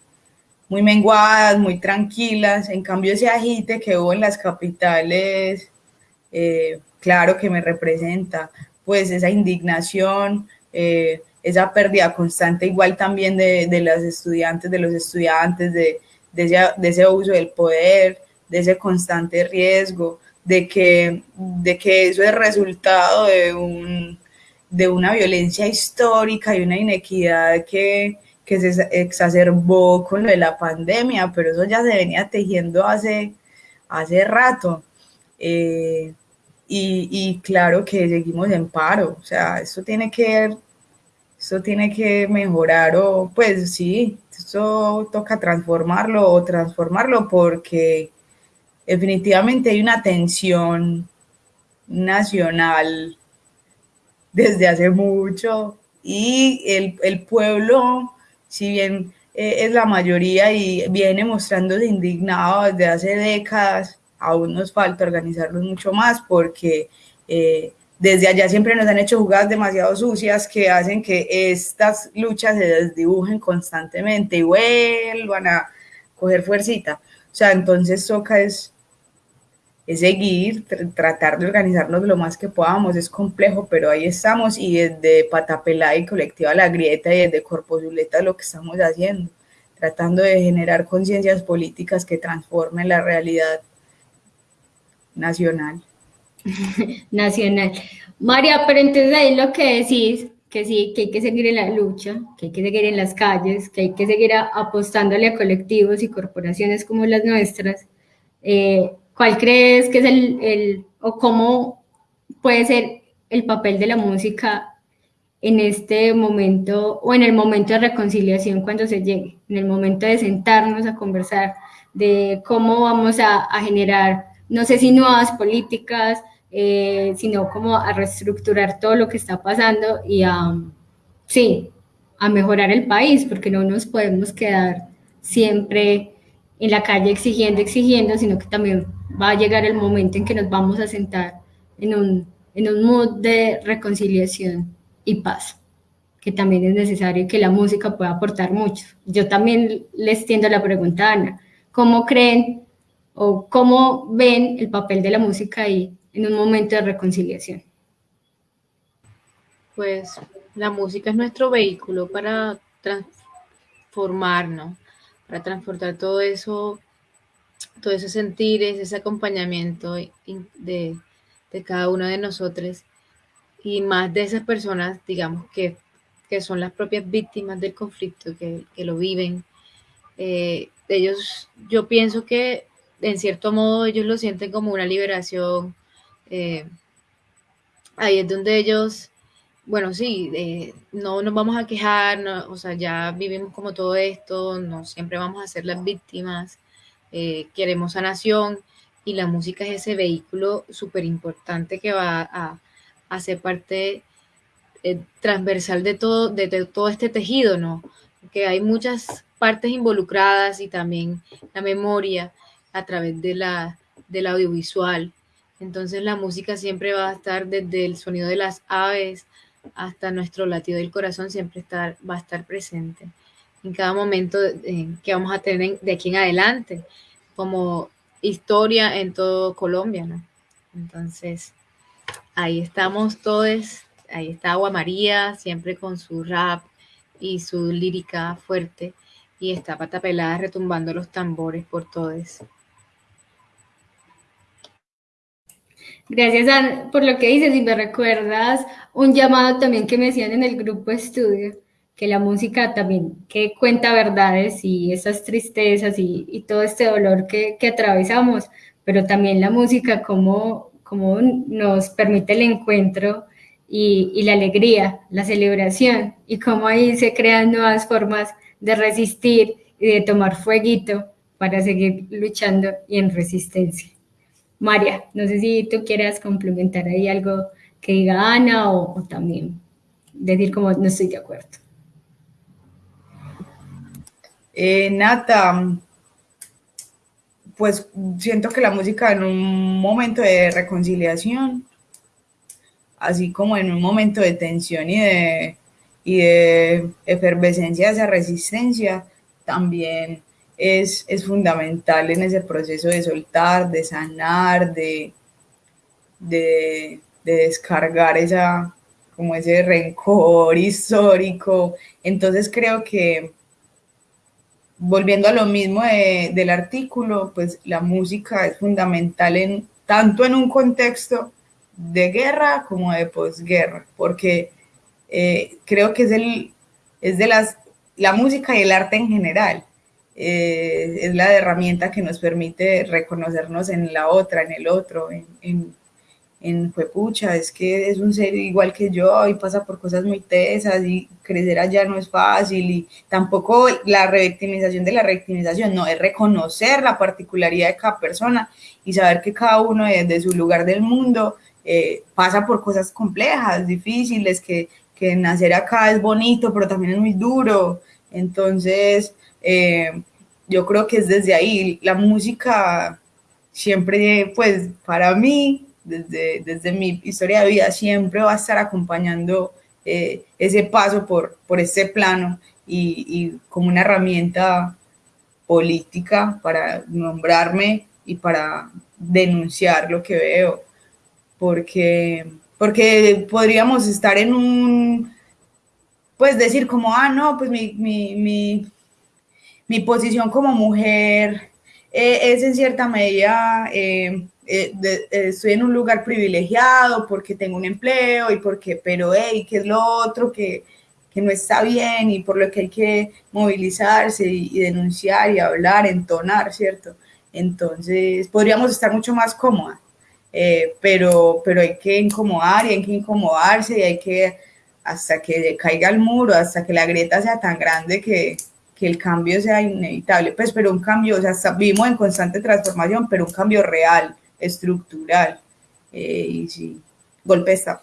muy menguadas, muy tranquilas, en cambio ese agite que hubo en las capitales, claro que me representa, pues esa indignación, eh, esa pérdida constante igual también de, de las estudiantes, de los estudiantes, de, de, ese, de, ese, uso del poder, de ese constante riesgo, de que, de que eso es resultado de, un, de una violencia histórica y una inequidad que, que se exacerbó con lo de la pandemia, pero eso ya se venía tejiendo hace, hace rato. Eh, y, y, claro que seguimos en paro, o sea, eso tiene que eso tiene que mejorar o pues sí, eso toca transformarlo o transformarlo porque definitivamente hay una tensión nacional desde hace mucho y el, el pueblo, si bien eh, es la mayoría y viene mostrándose indignado desde hace décadas, aún nos falta organizarlos mucho más porque eh, desde allá siempre nos han hecho jugadas demasiado sucias que hacen que estas luchas se desdibujen constantemente y vuelvan a coger fuercita. O sea, entonces toca es, seguir, tratar de organizarnos lo más que podamos. Es complejo, pero ahí estamos y desde Patapelá y Colectiva La Grieta y desde Corpo Zuleta lo que estamos haciendo, tratando de generar conciencias políticas que transformen la realidad nacional. nacional. María, pero entonces ahí lo que decís, que sí, que hay que seguir en la lucha, que hay que seguir en las calles, que hay que seguir apostándole a colectivos y corporaciones como las nuestras. Eh, ¿Cuál crees que es el, el, o cómo puede ser el papel de la música en este momento o en el momento de reconciliación cuando se llegue, en el momento de sentarnos a conversar de cómo vamos a, a generar, no sé si nuevas políticas, eh, sino como a reestructurar todo lo que está pasando y a, sí, a mejorar el país, porque no nos podemos quedar siempre en la calle exigiendo, exigiendo, sino que también va a llegar el momento en que nos vamos a sentar en un, en un mood de reconciliación y paz, que también es necesario que la música pueda aportar mucho. Yo también les tiendo la pregunta, Ana, ¿cómo creen o cómo ven el papel de la música ahí en un momento de reconciliación? Pues la música es nuestro vehículo para transformarnos, para transportar todo eso, todos esos sentires, ese acompañamiento de, de cada uno de nosotros y más de esas personas, digamos, que, que son las propias víctimas del conflicto, que, que lo viven. Eh, ellos, yo pienso que en cierto modo ellos lo sienten como una liberación, eh, ahí es donde ellos, bueno, sí, eh, no nos vamos a quejar, o sea, ya vivimos como todo esto, no siempre vamos a ser las víctimas, eh, queremos sanación y la música es ese vehículo súper importante que va a, a, ser parte transversal de todo, de, todo este tejido, ¿no? Que hay muchas partes involucradas y también la memoria a través de la, del audiovisual. Entonces la música siempre va a estar desde el sonido de las aves hasta nuestro latido del corazón, siempre va a estar presente en cada momento que vamos a tener de aquí en adelante, como historia en todo Colombia, ¿no? Entonces, ahí estamos todos, ahí está Agua María, siempre con su rap y su lírica fuerte, y está Pata Pelada retumbando los tambores por todos. Gracias por lo que dices y me recuerdas un llamado también que me hacían en el grupo estudio, que la música también que cuenta verdades y esas tristezas y, todo este dolor que, atravesamos, pero también la música como, como nos permite el encuentro y, y, la alegría, la celebración y cómo ahí se crean nuevas formas de resistir y de tomar fueguito para seguir luchando y en resistencia. María, no sé si tú quieras complementar ahí algo que diga Ana o, también decir como no estoy de acuerdo. Eh, Nata, pues siento que la música en un momento de reconciliación, así como en un momento de tensión y de, y de efervescencia, esa resistencia, también es, es, fundamental en ese proceso de soltar, de sanar, de, de, de descargar esa, como ese rencor histórico. Entonces creo que volviendo a lo mismo del artículo, pues la música es fundamental en, tanto en un contexto de guerra como de posguerra, porque eh, creo que es, el, es de las, la música y el arte en general, eh, es la herramienta que nos permite reconocernos en la otra, en el otro, en en pucha, es que es un ser igual que yo y pasa por cosas muy tesas y crecer allá no es fácil y tampoco la revictimización de la revictimización, no, es reconocer la particularidad de cada persona y saber que cada uno desde su lugar del mundo eh, pasa por cosas complejas, difíciles, que, que, nacer acá es bonito, pero también es muy duro. Entonces, eh, yo creo que es desde ahí, la música siempre, pues para mí, desde, desde mi historia de vida, siempre va a estar acompañando eh, ese paso por, por este plano y, y, como una herramienta política para nombrarme y para denunciar lo que veo, porque, porque podríamos estar en un, pues decir como, ah, no, pues mi, mi posición como mujer eh, es en cierta medida... Eh, eh, estoy en un lugar privilegiado porque tengo un empleo y porque, pero, hey, ¿qué es lo otro que, que no está bien y por lo que hay que movilizarse y, denunciar y hablar, entonar, ¿cierto? Entonces, podríamos estar mucho más cómodas, pero, pero hay que incomodar y hay que incomodarse y hay que, hasta que caiga el muro, hasta que la grieta sea tan grande que, que el cambio sea inevitable, pues, pero un cambio, o sea, vivimos en constante transformación, pero un cambio real, estructural. Eh, y sí, golpe está.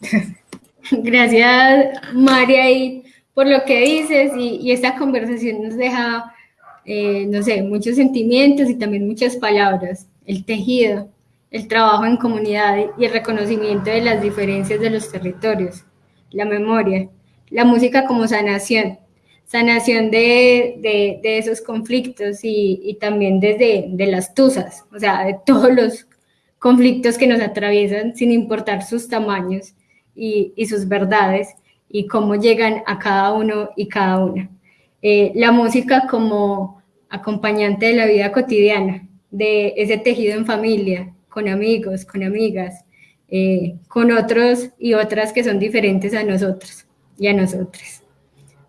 Gracias, María, y por lo que dices y, esta conversación nos deja, eh, no sé, muchos sentimientos y también muchas palabras. El tejido, el trabajo en comunidad y el reconocimiento de las diferencias de los territorios, la memoria, la música como sanación, sanación de, de, esos conflictos y, también desde de las tusas, o sea, de todos los conflictos que nos atraviesan sin importar sus tamaños y, sus verdades y cómo llegan a cada uno y cada una. Eh, la música como acompañante de la vida cotidiana, de ese tejido en familia, con amigos, con amigas, eh, con otros y otras que son diferentes a nosotros y a nosotras.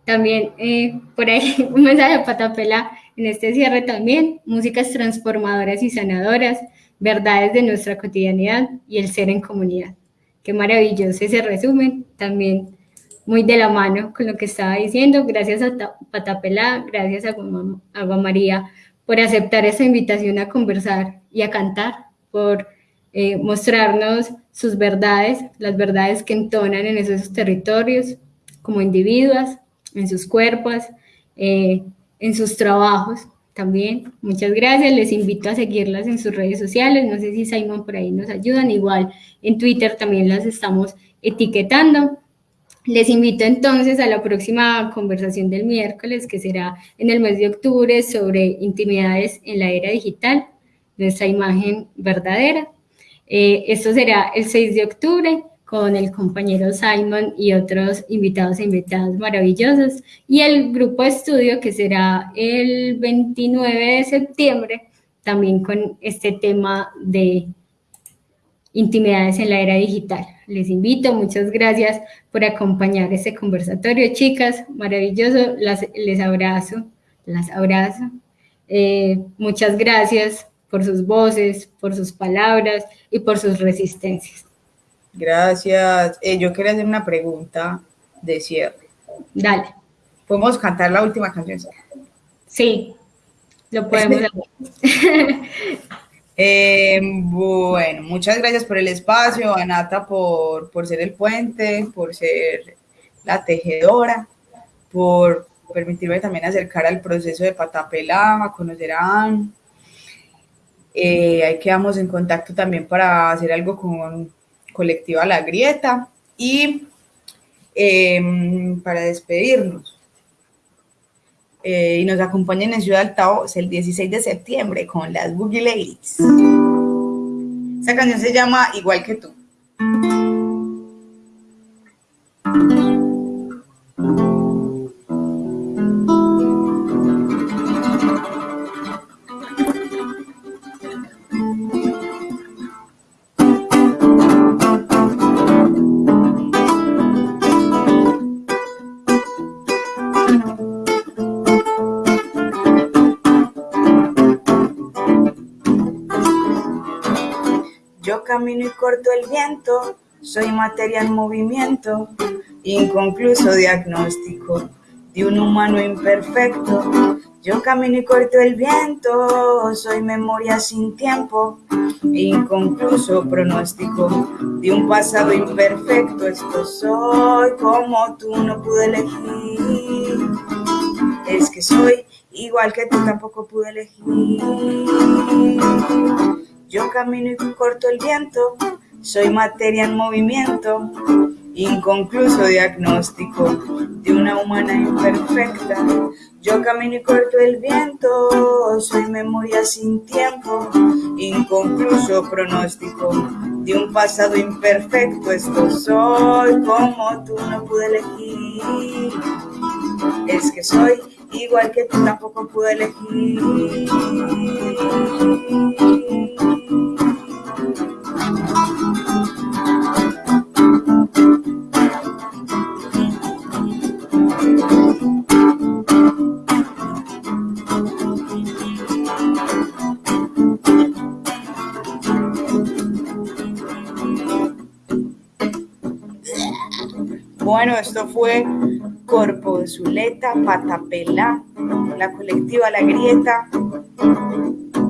También eh, por ahí un mensaje de Patapela en este cierre también, músicas transformadoras y sanadoras, verdades de nuestra cotidianidad y el ser en comunidad. Qué maravilloso ese resumen, también muy de la mano con lo que estaba diciendo. Gracias a Patapela, gracias a Agua María por aceptar esa invitación a conversar y a cantar, por eh, mostrarnos sus verdades, las verdades que entonan en esos territorios como individuos, en sus cuerpos, eh, en sus trabajos también. Muchas gracias, les invito a seguirlas en sus redes sociales, no sé si Simon por ahí nos ayudan, igual en Twitter también las estamos etiquetando. Les invito entonces a la próxima conversación del miércoles, que será en el mes de octubre, sobre intimidades en la era digital, nuestra imagen verdadera. Eh, esto será el 6 de octubre con el compañero Simon y otros invitados e invitadas maravillosos, y el grupo de estudio que será el 29 de septiembre, también con este tema de intimidades en la era digital. Les invito, muchas gracias por acompañar este conversatorio, chicas, maravilloso, las, les abrazo, las abrazo. Eh, muchas gracias por sus voces, por sus palabras y por sus resistencias. Gracias. Eh, yo quería hacer una pregunta de cierre. Dale. ¿Podemos cantar la última canción? Sí, lo podemos hacer. Eh, bueno, muchas gracias por el espacio, Anata por, por ser el puente, por ser la tejedora, por permitirme también acercar al proceso de Patapela, a conocer a Anne. Eh, ahí quedamos en contacto también para hacer algo con Colectiva La Grieta y em, para despedirnos. Eh, y nos acompañen en Ciudad Altavoz el 16 de septiembre con las Boogie Ladies. Esta canción se llama Igual que tú. Camino y corto el viento, soy materia en movimiento, inconcluso diagnóstico de un humano imperfecto. Yo camino y corto el viento, soy memoria sin tiempo, inconcluso pronóstico de un pasado imperfecto. Esto soy como tú no pude elegir. Es que soy igual que tú tampoco pude elegir. Yo camino y corto el viento, soy materia en movimiento, inconcluso diagnóstico de una humana imperfecta. Yo camino y corto el viento, soy memoria sin tiempo, inconcluso pronóstico de un pasado imperfecto. Esto soy como tú no pude elegir. Es que soy igual que tú tampoco pude elegir. Bueno, esto fue Corpo de Zuleta, Patapela, la colectiva La Grieta,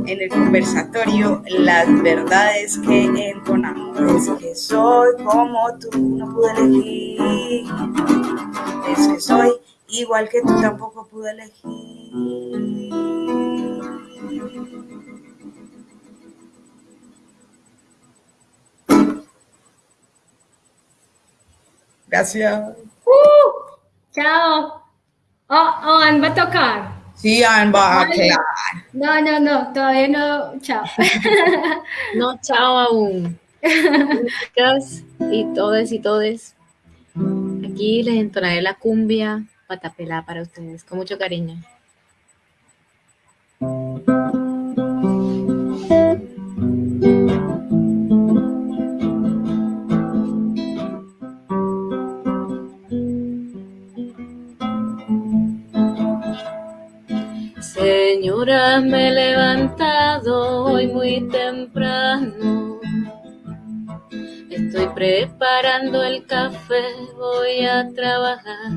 en el conversatorio Las verdades que entonamos. Es que soy como tú, no pude elegir. Es que soy igual que tú, tampoco pude elegir. Gracias. Uh, chao. Oh, oh, Ann va a tocar. Sí, Ann va a quedar. No, no, no, todavía no. Chao. no, chao aún. Chicas y todos y todes. Aquí les entonaré la cumbia patapelá para ustedes, con mucho cariño. Me he levantado hoy muy temprano. Estoy preparando el café, voy a trabajar.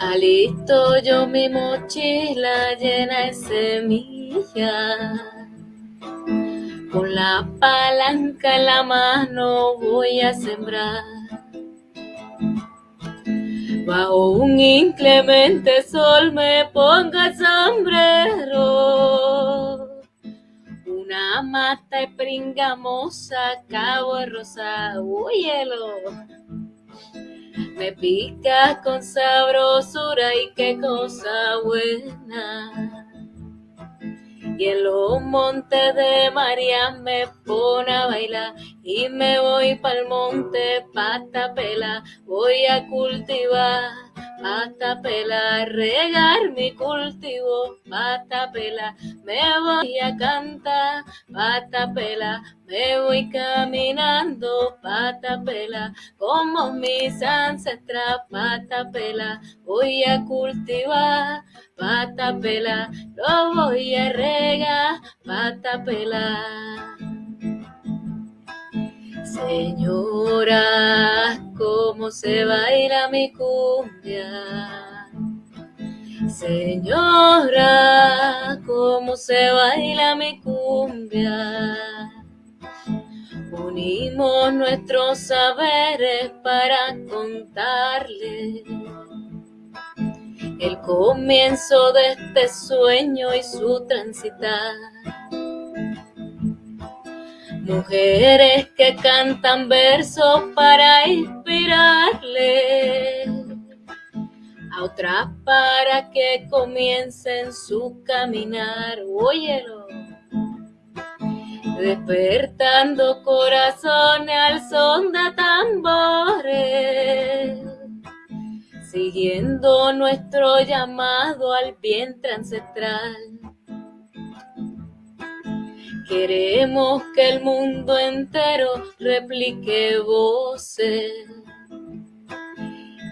Alisto yo mi mochila llena de semillas. Con la palanca en la mano voy a sembrar. Bajo un inclemente sol me ponga el sombrero. Una mata de pringamosa, cabo de rosa, hielo me pica con sabrosura y qué cosa buena. Y en los montes de María me pone a bailar. Y me voy pa'l monte pata pela, voy a cultivar pata pela, regar mi cultivo. Pata pela, me voy a cantar. Pata pela, me voy caminando. Pata pela, como mis ancestras. Pata pela, voy a cultivar. Pata pela, lo voy a regar. Pata pela. Señora, cómo se baila mi cumbia. Señora, cómo se baila mi cumbia. Unimos nuestros saberes para contarle el comienzo de este sueño y su transitar. Mujeres que cantan versos para inspirarle a otras para que comiencen su caminar. Óyelo. Despertando corazones al son de tambores, siguiendo nuestro llamado al vientre ancestral Queremos que el mundo entero replique voces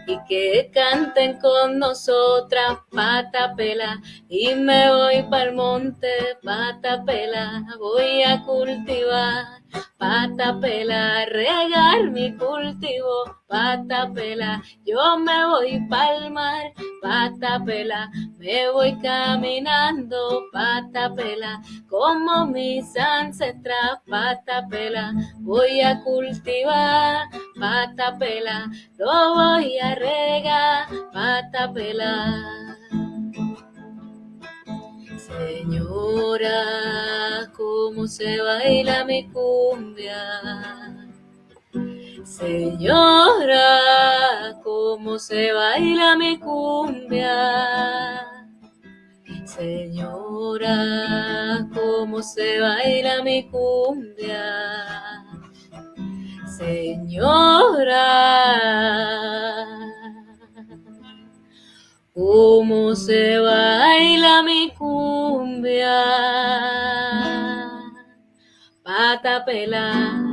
y que canten con nosotras patapela. Y me voy el monte patapela. Voy a cultivar patapela regar mi cultivo patapela yo me voy pa'l mar. Patapela me voy caminando. Patapela como mis ancestras. Patapela voy a cultivar. Patapela lo voy a regar. Patapela Señora, cómo se baila mi cumbia. Señora, cómo se baila mi cumbia. Señora, cómo se baila mi cumbia. Señora cómo se baila mi cumbia. Patapela.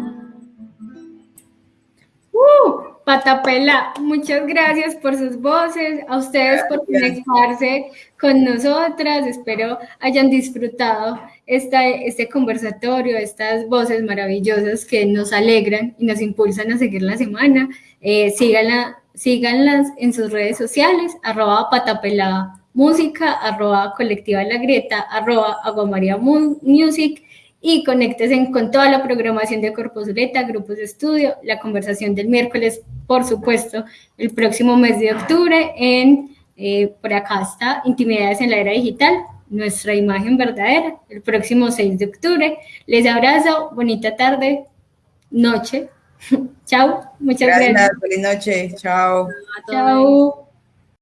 Uh, Patapela, muchas gracias por sus voces, a ustedes por conectarse con nosotras. Espero hayan disfrutado esta, este conversatorio, estas voces maravillosas que nos alegran y nos impulsan a seguir la semana. Eh, síganla síganlas en sus redes sociales, arroba patapelada música, arroba colectiva la grieta, arroba aguamaria music y conéctense con toda la programación de Corposuleta, grupos de estudio, la conversación del miércoles, por supuesto, el próximo mes de octubre en, eh, por acá está, Intimidades en la Era Digital, nuestra imagen verdadera, el próximo 6 de octubre. Les abrazo, bonita tarde, noche, Chao, muchas gracias. Feliz noche. Chao. Chao.